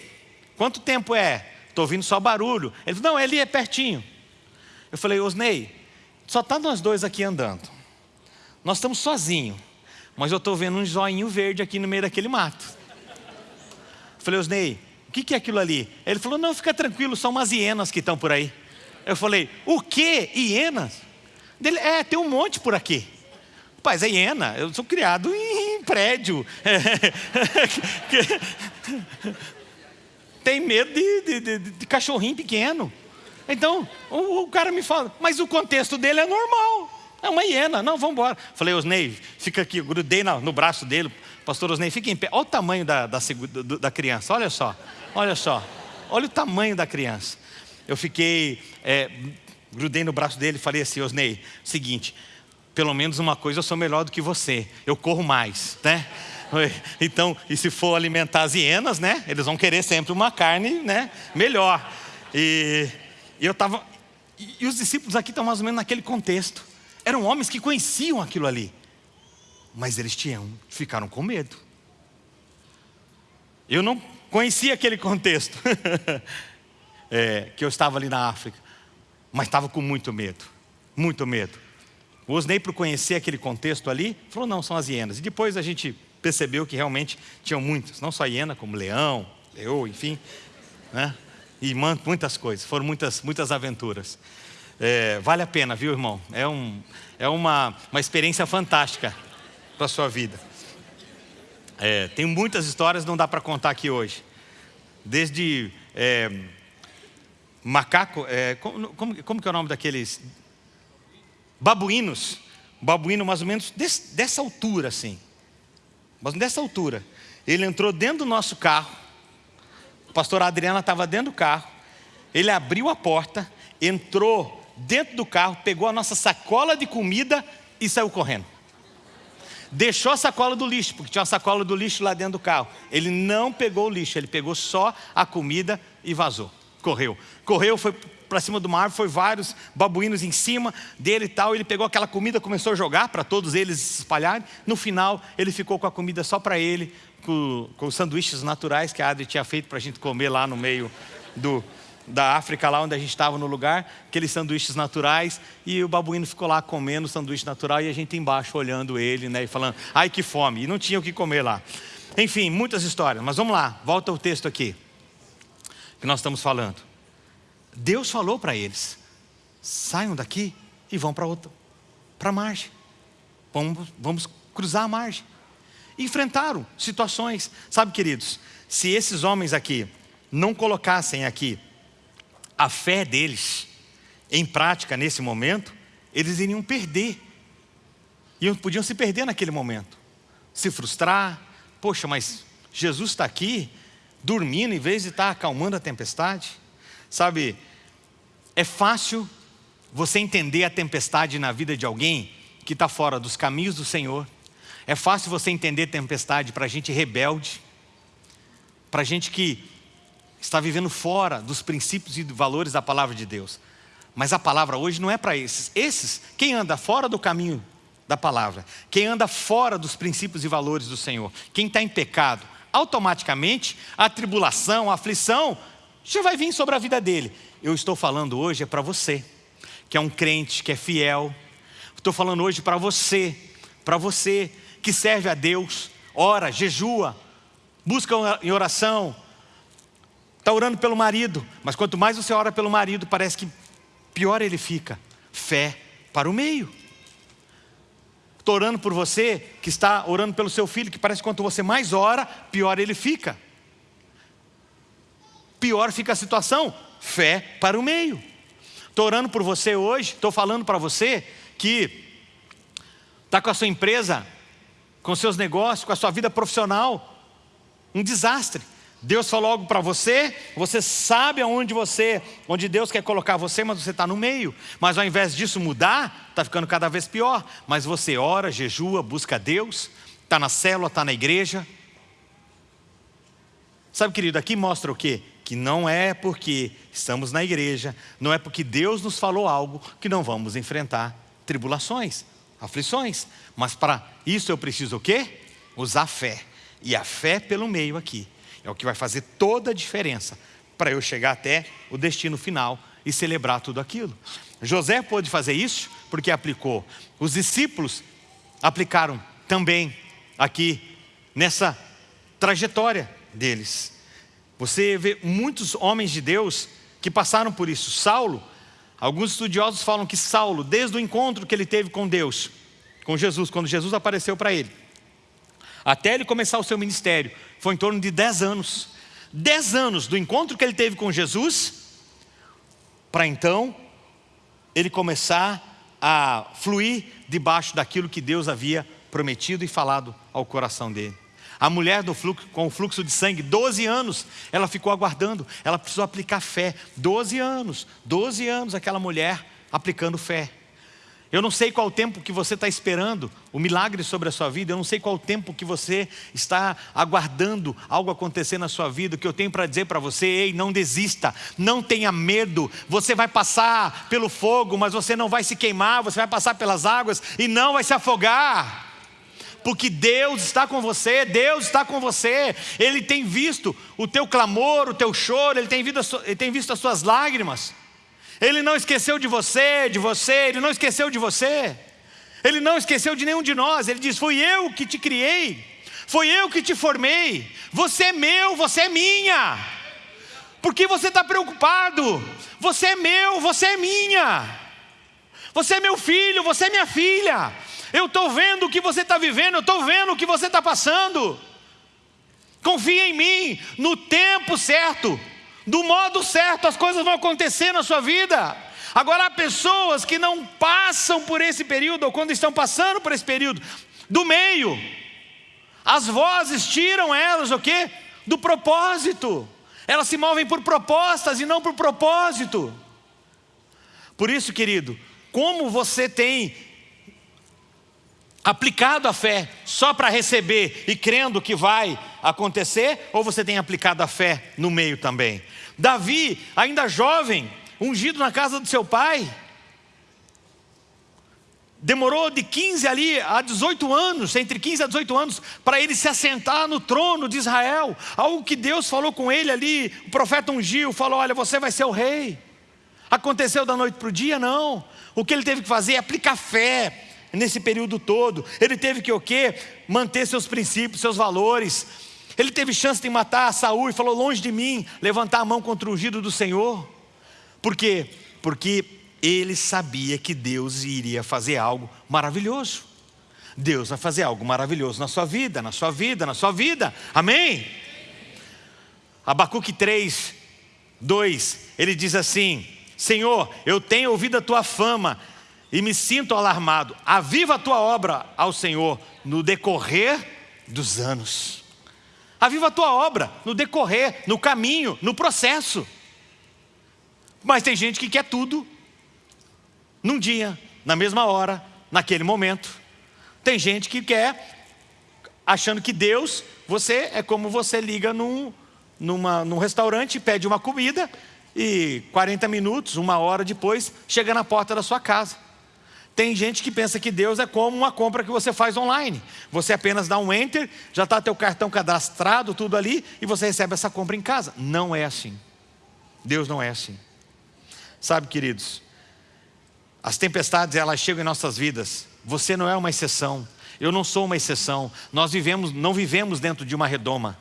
quanto tempo é? Estou ouvindo só barulho. Ele falou, não, ele é pertinho. Eu falei, Osnei, só está nós dois aqui andando. Nós estamos sozinhos. Mas eu estou vendo um joinho verde aqui no meio daquele mato. Eu falei, Osnei, que, que é aquilo ali? Ele falou, não, fica tranquilo, são umas hienas que estão por aí. Eu falei, o que? Hienas? Dele, é, tem um monte por aqui. Paz, é hiena, eu sou criado em, prédio. (laughs) tem medo de, de, de, de, cachorrinho pequeno. Então, o, o, cara me fala, mas o contexto dele é normal. É uma hiena, não, vamos embora. Falei, Osnei, fica aqui, grudei no, no braço dele. Pastor Osnei, fica em pé. Olha o tamanho da, da, da criança, olha só. Olha só, olha o tamanho da criança. Eu fiquei, é, grudei no braço dele e falei assim, Osnei, seguinte, pelo menos uma coisa eu sou melhor do que você, eu corro mais, né? Então, e se for alimentar as hienas, né? Eles vão querer sempre uma carne, né? Melhor. E, e eu estava, e, os discípulos aqui estão mais ou menos naquele contexto. Eram homens que conheciam aquilo ali, mas eles tinham, ficaram com medo. Eu não conhecia aquele contexto, (laughs) é, que eu estava ali na África, mas estava com muito medo, muito medo. O Osnei, por conhecer aquele contexto ali, falou: não, são as hienas. E depois a gente percebeu que realmente tinham muitas, não só hiena, como leão, leão, enfim, né? e muitas coisas, foram muitas, muitas aventuras. É, vale a pena, viu, irmão? É, um, é uma, uma experiência fantástica para a sua vida. É, tem muitas histórias, não dá para contar aqui hoje. Desde é, macaco, é, como, como, como, que é o nome daqueles? Babuínos. Babuíno mais ou menos desse, dessa altura assim. Mas dessa altura. Ele entrou dentro do nosso carro. O pastor Adriana estava dentro do carro. Ele abriu a porta, entrou dentro do carro, pegou a nossa sacola de comida e saiu correndo deixou a sacola do lixo, porque tinha uma sacola do lixo lá dentro do carro. Ele não pegou o lixo, ele pegou só a comida e vazou. Correu. Correu, foi para cima do mar, foi vários babuínos em cima dele e tal. Ele pegou aquela comida, começou a jogar para todos eles se espalharem. No final, ele ficou com a comida só para ele, com, com os sanduíches naturais que a Adri tinha feito para a gente comer lá no meio do, da África, lá onde a gente estava no lugar, aqueles sanduíches naturais, e o babuíno ficou lá comendo o sanduíche natural e a gente embaixo olhando ele, né, e falando, ai que fome, e não tinha o que comer lá. Enfim, muitas histórias, mas vamos lá, volta o texto aqui, que nós estamos falando. Deus falou para eles, saiam daqui e vão para outra, para a margem, vamos, vamos cruzar a margem. Enfrentaram situações, sabe queridos, se esses homens aqui não colocassem aqui a fé deles em prática nesse momento, eles iriam perder. E podiam se perder naquele momento, se frustrar. Poxa, mas Jesus está aqui, dormindo, em vez de estar acalmando a tempestade. Sabe, é fácil você entender a tempestade na vida de alguém que está fora dos caminhos do Senhor. É fácil você entender tempestade para gente rebelde, para gente que está vivendo fora dos princípios e valores da palavra de Deus. Mas a palavra hoje não é para esses. Esses, quem anda fora do caminho da palavra, quem anda fora dos princípios e valores do Senhor, quem está em pecado, automaticamente a tribulação, a aflição já vai vir sobre a vida dele. Eu estou falando hoje é para você, que é um crente, que é fiel. Estou falando hoje para você, para você que serve a Deus, ora, jejua, busca em oração, está orando pelo marido, mas quanto mais você ora pelo marido, parece que pior ele fica. Fé para o meio. Estou orando por você que está orando pelo seu filho, que parece que quanto você mais ora, pior ele fica. Pior fica a situação. Fé para o meio. Estou orando por você hoje, estou falando para você que está com a sua empresa, com seus negócios, com a sua vida profissional, um desastre. Deus falou algo para você, você sabe aonde você, onde Deus quer colocar você, mas você está no meio. Mas ao invés disso mudar, está ficando cada vez pior. Mas você ora, jejua, busca Deus, está na célula, está na igreja. Sabe, querido, aqui mostra o quê? Que não é porque estamos na igreja, não é porque Deus nos falou algo que não vamos enfrentar tribulações, aflições. Mas para isso eu preciso o quê? Usar fé. E a fé pelo meio aqui é o que vai fazer toda a diferença para eu chegar até o destino final e celebrar tudo aquilo. José pôde fazer isso porque aplicou. Os discípulos aplicaram também aqui nessa trajetória deles. Você vê muitos homens de Deus que passaram por isso. Saulo, alguns estudiosos falam que Saulo, desde o encontro que ele teve com Deus, com Jesus, quando Jesus apareceu para ele, até ele começar o seu ministério, foi em torno de 10 anos. 10 anos do encontro que ele teve com Jesus, para então ele começar a fluir debaixo daquilo que Deus havia prometido e falado ao coração dele. A mulher do fluxo, com o fluxo de sangue, 12 anos, ela ficou aguardando, ela precisou aplicar fé. 12 anos, 12 anos aquela mulher aplicando fé. Eu não sei qual tempo que você está esperando o milagre sobre a sua vida, eu não sei qual tempo que você está aguardando algo acontecer na sua vida. O que eu tenho para dizer para você, ei, não desista, não tenha medo. Você vai passar pelo fogo, mas você não vai se queimar, você vai passar pelas águas e não vai se afogar. Porque Deus está com você, Deus está com você, Ele tem visto o teu clamor, o teu choro, Ele tem visto, Ele tem visto as suas lágrimas. Ele não esqueceu de você, de você, Ele não esqueceu de você. Ele não esqueceu de nenhum de nós. Ele diz: Fui eu que te criei, foi eu que te formei. Você é meu, você é minha. Por que você está preocupado? Você é meu, você é minha. Você é meu filho, você é minha filha. Eu estou vendo o que você está vivendo, eu estou vendo o que você está passando. Confia em mim, no tempo certo do modo certo, as coisas vão acontecer na sua vida. Agora, há pessoas que não passam por esse período, ou quando estão passando por esse período, do meio, as vozes tiram elas o quê? Do propósito. Elas se movem por propostas e não por propósito. Por isso, querido, como você tem aplicado a fé só para receber e crendo que vai acontecer, ou você tem aplicado a fé no meio também? Davi, ainda jovem, ungido na casa do seu pai, demorou de 15 ali a 18 anos, entre 15 a 18 anos, para ele se assentar no trono de Israel. Algo que Deus falou com ele ali, o profeta ungiu, falou: Olha, você vai ser o rei. Aconteceu da noite para o dia? Não. O que ele teve que fazer é aplicar fé, nesse período todo. Ele teve que o quê? Manter seus princípios, seus valores. Ele teve chance de matar Saul e falou: longe de mim, levantar a mão contra o ungido do Senhor. Por quê? Porque ele sabia que Deus iria fazer algo maravilhoso. Deus vai fazer algo maravilhoso na sua vida, na sua vida, na sua vida. Amém? Abacuque 3, 2, ele diz assim: Senhor, eu tenho ouvido a tua fama e me sinto alarmado. Aviva a tua obra ao Senhor no decorrer dos anos. Aviva a tua obra no decorrer, no caminho, no processo. Mas tem gente que quer tudo num dia, na mesma hora, naquele momento. Tem gente que quer, achando que Deus, você é como você liga num, numa, num restaurante, pede uma comida e 40 minutos, uma hora depois, chega na porta da sua casa. Tem gente que pensa que Deus é como uma compra que você faz online. Você apenas dá um enter, já está teu cartão cadastrado, tudo ali, e você recebe essa compra em casa. Não é assim. Deus não é assim. Sabe, queridos, as tempestades elas chegam em nossas vidas. Você não é uma exceção. Eu não sou uma exceção. Nós vivemos, não vivemos dentro de uma redoma.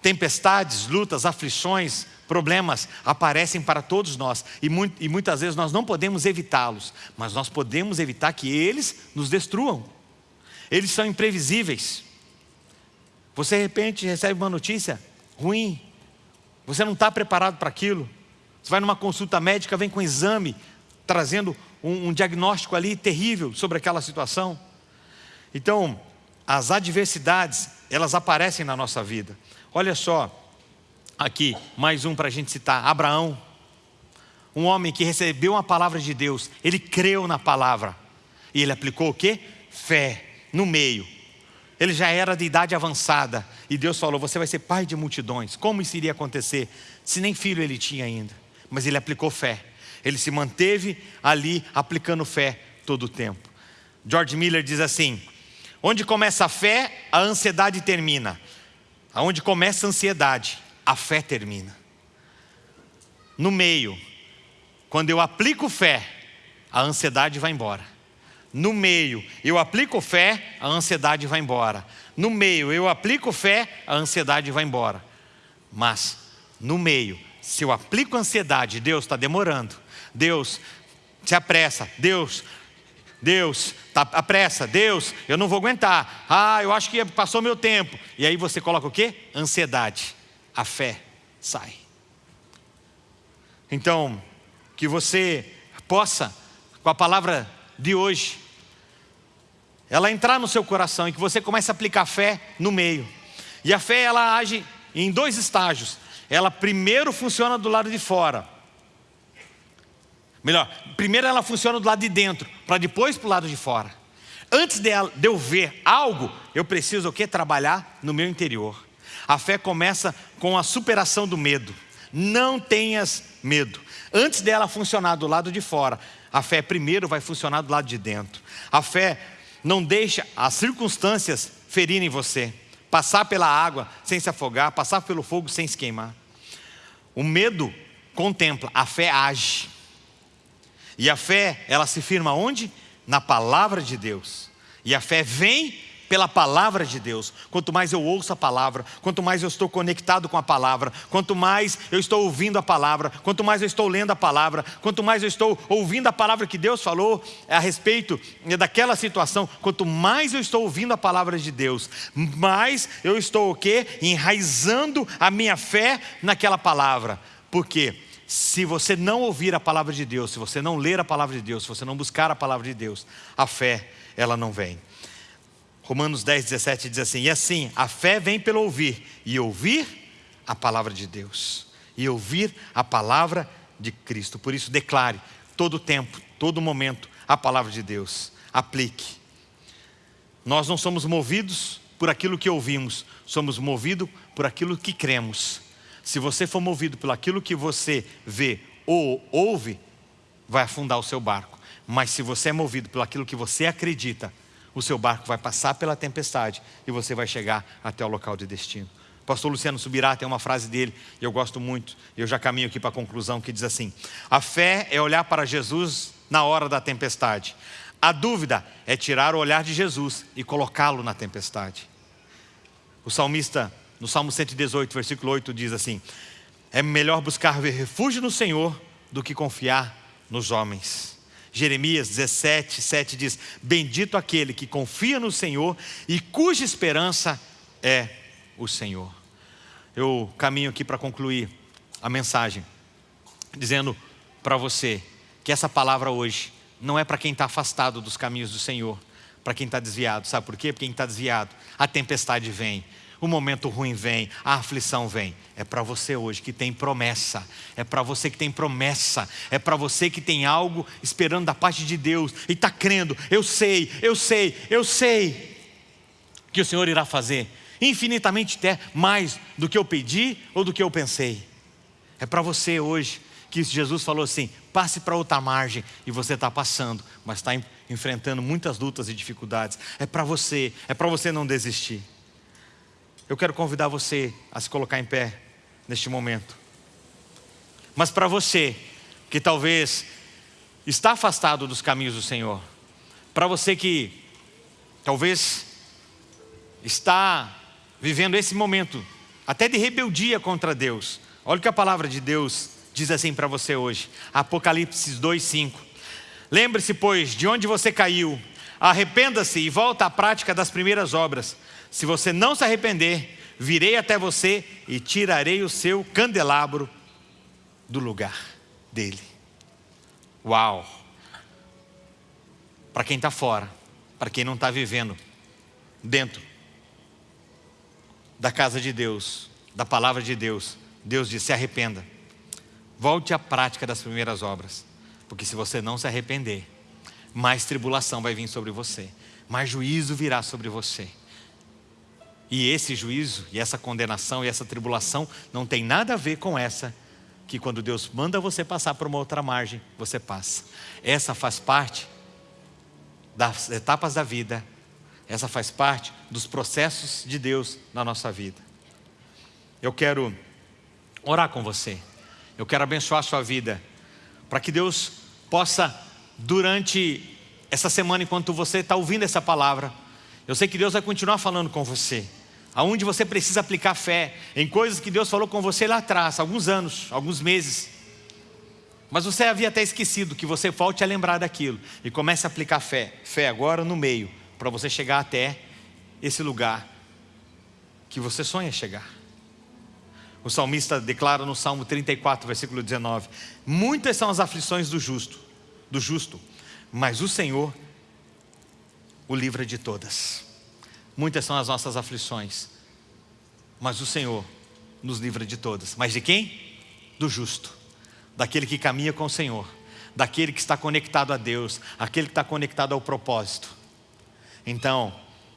Tempestades, lutas, aflições, Problemas aparecem para todos nós e, muito, e muitas vezes nós não podemos evitá-los, mas nós podemos evitar que eles nos destruam. Eles são imprevisíveis. Você de repente recebe uma notícia ruim, você não está preparado para aquilo. Você vai numa consulta médica, vem com um exame, trazendo um, um diagnóstico ali terrível sobre aquela situação. Então, as adversidades, elas aparecem na nossa vida. Olha só, Aqui, mais um para a gente citar: Abraão. Um homem que recebeu uma palavra de Deus, ele creu na palavra. E ele aplicou o que? Fé, no meio. Ele já era de idade avançada. E Deus falou: Você vai ser pai de multidões. Como isso iria acontecer? Se nem filho ele tinha ainda. Mas ele aplicou fé. Ele se manteve ali aplicando fé todo o tempo. George Miller diz assim: Onde começa a fé, a ansiedade termina. Aonde começa a ansiedade, a fé termina. No meio, quando eu aplico fé, a ansiedade vai embora. No meio, eu aplico fé, a ansiedade vai embora. No meio, eu aplico fé, a ansiedade vai embora. Mas, no meio, se eu aplico ansiedade, Deus está demorando. Deus se apressa. Deus, Deus, tá, apressa. Deus, eu não vou aguentar. Ah, eu acho que passou meu tempo. E aí você coloca o quê? Ansiedade a fé sai. Então, que você possa, com a palavra de hoje, ela entrar no seu coração e que você comece a aplicar fé no meio. E a fé, ela age em dois estágios. Ela primeiro funciona do lado de fora. Melhor, primeiro ela funciona do lado de dentro, para depois para o lado de fora. Antes de, eu ver algo, eu preciso o que? Trabalhar no meu interior. A fé começa com a superação do medo. Não tenhas medo. Antes dela funcionar do lado de fora, a fé primeiro vai funcionar do lado de dentro. A fé não deixa as circunstâncias ferirem você. Passar pela água sem se afogar, passar pelo fogo sem se queimar. O medo contempla, a fé age. E a fé, ela se firma onde? Na palavra de Deus. E a fé vem pela palavra de Deus. Quanto mais eu ouço a palavra, quanto mais eu estou conectado com a palavra, quanto mais eu estou ouvindo a palavra, quanto mais eu estou lendo a palavra, quanto mais eu estou ouvindo a palavra que Deus falou a respeito daquela situação, quanto mais eu estou ouvindo a palavra de Deus, mais eu estou o quê? Enraizando a minha fé naquela palavra. Por quê? se você não ouvir a palavra de Deus, se você não ler a palavra de Deus, se você não buscar a palavra de Deus, a fé, ela não vem. Romanos 10, 17 diz assim: E assim, a fé vem pelo ouvir, e ouvir a palavra de Deus, e ouvir a palavra de Cristo. Por isso, declare todo tempo, todo momento, a palavra de Deus. Aplique. Nós não somos movidos por aquilo que ouvimos, somos movidos por aquilo que cremos. Se você for movido por aquilo que você vê ou ouve, vai afundar o seu barco. Mas se você é movido por aquilo que você acredita, o seu barco vai passar pela tempestade e você vai chegar até o local de destino. O pastor Luciano Subirá tem uma frase dele, e eu gosto muito, eu já caminho aqui para a conclusão, que diz assim: A fé é olhar para Jesus na hora da tempestade. A dúvida é tirar o olhar de Jesus e colocá-lo na tempestade. O salmista, no Salmo 118, versículo 8, diz assim: É melhor buscar refúgio no Senhor do que confiar nos homens. Jeremias 17, 7 diz: Bendito aquele que confia no Senhor e cuja esperança é o Senhor. Eu caminho aqui para concluir a mensagem, dizendo para você que essa palavra hoje não é para quem está afastado dos caminhos do Senhor, para quem está desviado. Sabe por quê? Porque quem está desviado, a tempestade vem, o momento ruim vem, a aflição vem. É para você hoje que tem promessa, é para você que tem promessa, é para você que tem algo esperando da parte de Deus e está crendo. Eu sei, eu sei, eu sei que o Senhor irá fazer infinitamente até mais do que eu pedi ou do que eu pensei. É para você hoje que Jesus falou assim: passe para outra margem e você está passando, mas está enfrentando muitas lutas e dificuldades. É para você, é para você não desistir. Eu quero convidar você a se colocar em pé neste momento. Mas para você que talvez está afastado dos caminhos do Senhor, para você que talvez está vivendo esse momento até de rebeldia contra Deus, olha o que a palavra de Deus diz assim para você hoje, Apocalipse 2,5. Lembre-se, pois, de onde você caiu, arrependa-se e volta à prática das primeiras obras. Se você não se arrepender, virei até você e tirarei o seu candelabro do lugar dele. Uau! Para quem está fora, para quem não está vivendo dentro da casa de Deus, da palavra de Deus, Deus diz: se arrependa, volte à prática das primeiras obras, porque se você não se arrepender, mais tribulação vai vir sobre você, mais juízo virá sobre você. E esse juízo, e essa condenação, e essa tribulação não tem nada a ver com essa que quando Deus manda você passar por uma outra margem, você passa. Essa faz parte das etapas da vida, essa faz parte dos processos de Deus na nossa vida. Eu quero orar com você, eu quero abençoar a sua vida, para que Deus possa, durante essa semana, enquanto você está ouvindo essa palavra, eu sei que Deus vai continuar falando com você aonde você precisa aplicar fé em coisas que Deus falou com você lá atrás, alguns anos, alguns meses. Mas você havia até esquecido que você volte a lembrar daquilo e comece a aplicar fé, fé agora no meio, para você chegar até esse lugar que você sonha chegar. O salmista declara no Salmo 34, versículo 19: Muitas são as aflições do justo, do justo, mas o Senhor o livra de todas. Muitas são as nossas aflições, mas o Senhor nos livra de todas. Mas de quem? Do justo, daquele que caminha com o Senhor, daquele que está conectado a Deus, aquele que está conectado ao propósito. Então,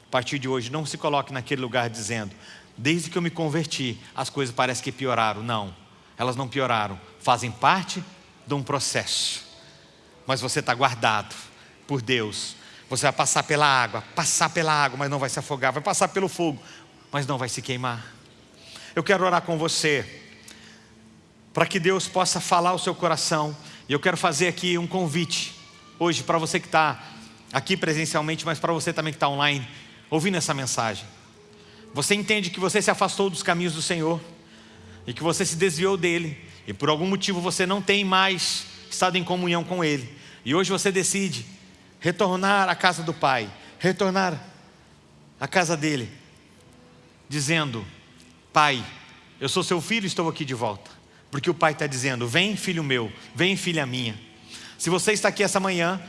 a partir de hoje, não se coloque naquele lugar dizendo: desde que eu me converti, as coisas parecem que pioraram. Não, elas não pioraram, fazem parte de um processo. Mas você está guardado por Deus, você vai passar pela água, passar pela água, mas não vai se afogar, vai passar pelo fogo, mas não vai se queimar. Eu quero orar com você, para que Deus possa falar o seu coração, e eu quero fazer aqui um convite, hoje, para você que está aqui presencialmente, mas para você também que está online, ouvindo essa mensagem. Você entende que você se afastou dos caminhos do Senhor, e que você se desviou dele, e por algum motivo você não tem mais estado em comunhão com Ele, e hoje você decide retornar à casa do pai, retornar à casa dele, dizendo: Pai, eu sou seu filho e estou aqui de volta. Porque o pai está dizendo: Vem, filho meu, vem, filha minha. Se você está aqui essa manhã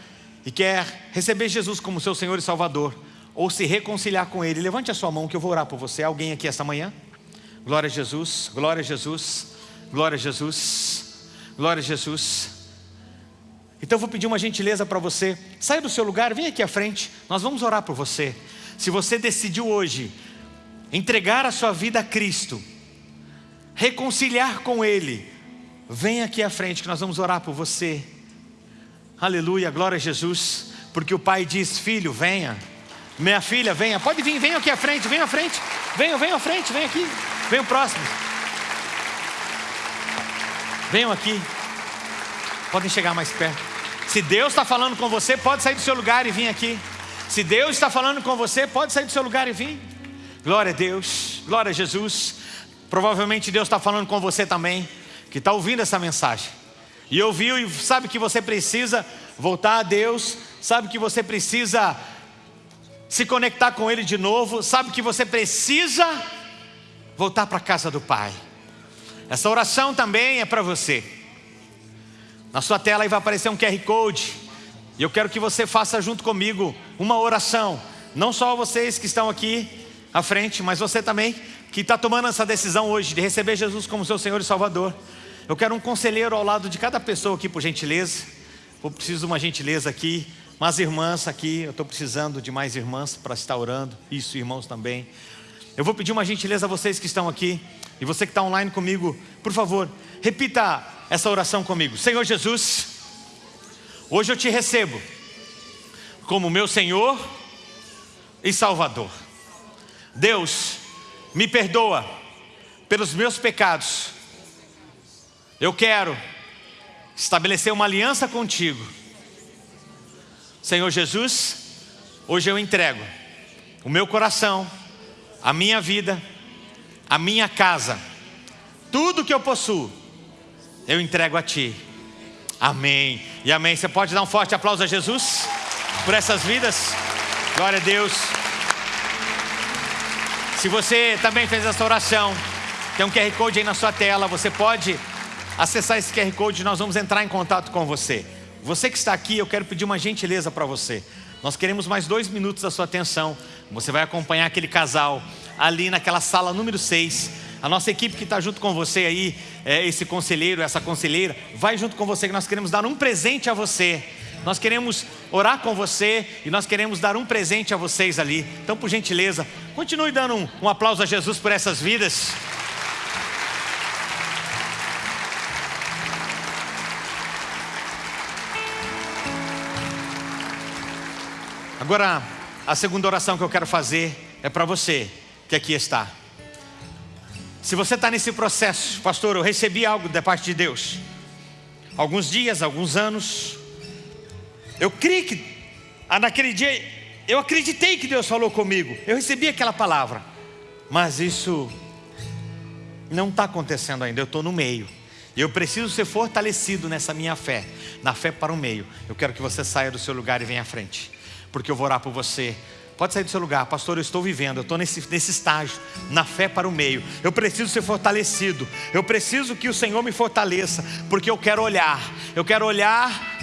e quer receber Jesus como seu Senhor e Salvador, ou se reconciliar com Ele, levante a sua mão que eu vou orar por você. Alguém aqui essa manhã? Glória a Jesus, glória a Jesus, glória a Jesus, glória a Jesus. Então eu vou pedir uma gentileza para você. Saia do seu lugar, vem aqui à frente. Nós vamos orar por você. Se você decidiu hoje entregar a sua vida a Cristo, reconciliar com Ele, vem aqui à frente que nós vamos orar por você. Aleluia, glória a Jesus. Porque o Pai diz: Filho, venha. Minha filha, venha. Pode vir, venha aqui à frente, venha à frente. Venham, venham à frente, venha aqui. Venham próximo. Venham aqui. Podem chegar mais perto. Se Deus está falando com você, pode sair do seu lugar e vir aqui. Se Deus está falando com você, pode sair do seu lugar e vir. Glória a Deus, glória a Jesus. Provavelmente Deus está falando com você também, que está ouvindo essa mensagem. E ouviu e sabe que você precisa voltar a Deus, sabe que você precisa se conectar com Ele de novo, sabe que você precisa voltar para a casa do Pai. Essa oração também é para você. Na sua tela aí vai aparecer um QR Code. E eu quero que você faça junto comigo uma oração. Não só vocês que estão aqui à frente, mas você também que está tomando essa decisão hoje de receber Jesus como seu Senhor e Salvador. Eu quero um conselheiro ao lado de cada pessoa aqui, por gentileza. Eu preciso de uma gentileza aqui. Mas irmãs aqui, eu estou precisando de mais irmãs para estar orando. Isso, irmãos também. Eu vou pedir uma gentileza a vocês que estão aqui. E você que está online comigo, por favor, repita essa oração comigo. Senhor Jesus, hoje eu te recebo como meu Senhor e Salvador. Deus, me perdoa pelos meus pecados. Eu quero estabelecer uma aliança contigo. Senhor Jesus, hoje eu entrego o meu coração, a minha vida, a minha casa, tudo que eu possuo, eu entrego a Ti. Amém e amém. Você pode dar um forte aplauso a Jesus por essas vidas? Glória a Deus. Se você também fez essa oração, tem um QR Code aí na sua tela, você pode acessar esse QR Code, nós vamos entrar em contato com você. Você que está aqui, eu quero pedir uma gentileza para você. Nós queremos mais dois minutos da sua atenção. Você vai acompanhar aquele casal ali naquela sala número 6. A nossa equipe que está junto com você aí, é, esse conselheiro, essa conselheira, vai junto com você que nós queremos dar um presente a você. Nós queremos orar com você e nós queremos dar um presente a vocês ali. Então, por gentileza, continue dando um, um aplauso a Jesus por essas vidas. Agora, a segunda oração que eu quero fazer é para você que aqui está. Se você está nesse processo, pastor, eu recebi algo da parte de Deus. Alguns dias, alguns anos. Eu creio que ah, naquele dia, eu acreditei que Deus falou comigo. Eu recebi aquela palavra. Mas isso não está acontecendo ainda. Eu estou no meio. E eu preciso ser fortalecido nessa minha fé. Na fé para o meio. Eu quero que você saia do seu lugar e venha à frente porque eu vou orar por você. Pode sair do seu lugar, pastor. Eu estou vivendo, eu estou nesse, nesse estágio, na fé para o meio. Eu preciso ser fortalecido, eu preciso que o Senhor me fortaleça, porque eu quero olhar, eu quero olhar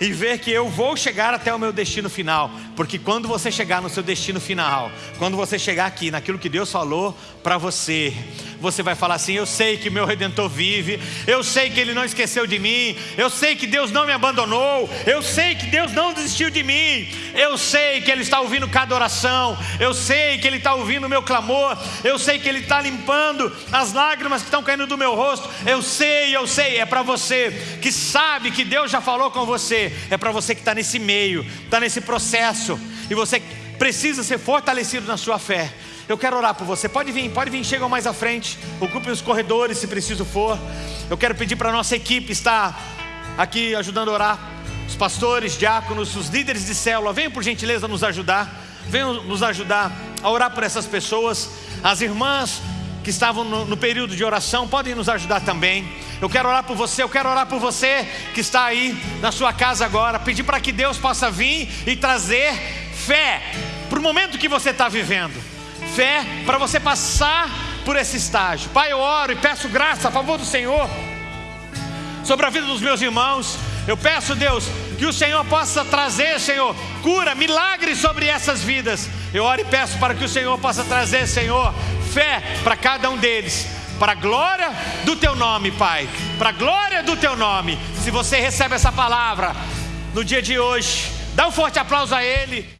e ver que eu vou chegar até o meu destino final, porque quando você chegar no seu destino final, quando você chegar aqui naquilo que Deus falou para você, você vai falar assim: Eu sei que meu redentor vive, eu sei que ele não esqueceu de mim, eu sei que Deus não me abandonou, eu sei que Deus não desistiu de mim, eu sei que Ele está ouvindo cada oração, eu sei que Ele está ouvindo o meu clamor, eu sei que Ele está limpando as lágrimas que estão caindo do meu rosto, eu sei, eu sei, é para você que sabe que Deus já falou com você é para você que está nesse meio, está nesse processo, e você precisa ser fortalecido na sua fé. Eu quero orar por você. Pode vir, pode vir, chegam mais à frente. Ocupe os corredores se preciso for. Eu quero pedir para a nossa equipe estar aqui ajudando a orar. Os pastores, diáconos, os líderes de célula, venham por gentileza nos ajudar. Venham nos ajudar a orar por essas pessoas. As irmãs que estavam no, no período de oração podem nos ajudar também. Eu quero orar por você, eu quero orar por você que está aí na sua casa agora, pedir para que Deus possa vir e trazer fé para o momento que você está vivendo, fé para você passar por esse estágio. Pai, eu oro e peço graça a favor do Senhor sobre a vida dos meus irmãos. Eu peço, Deus, que o Senhor possa trazer, Senhor, cura, milagres sobre essas vidas. Eu oro e peço para que o Senhor possa trazer, Senhor, fé para cada um deles para a glória do teu nome, Pai. Para a glória do teu nome. Se você recebe essa palavra no dia de hoje, dá um forte aplauso a Ele.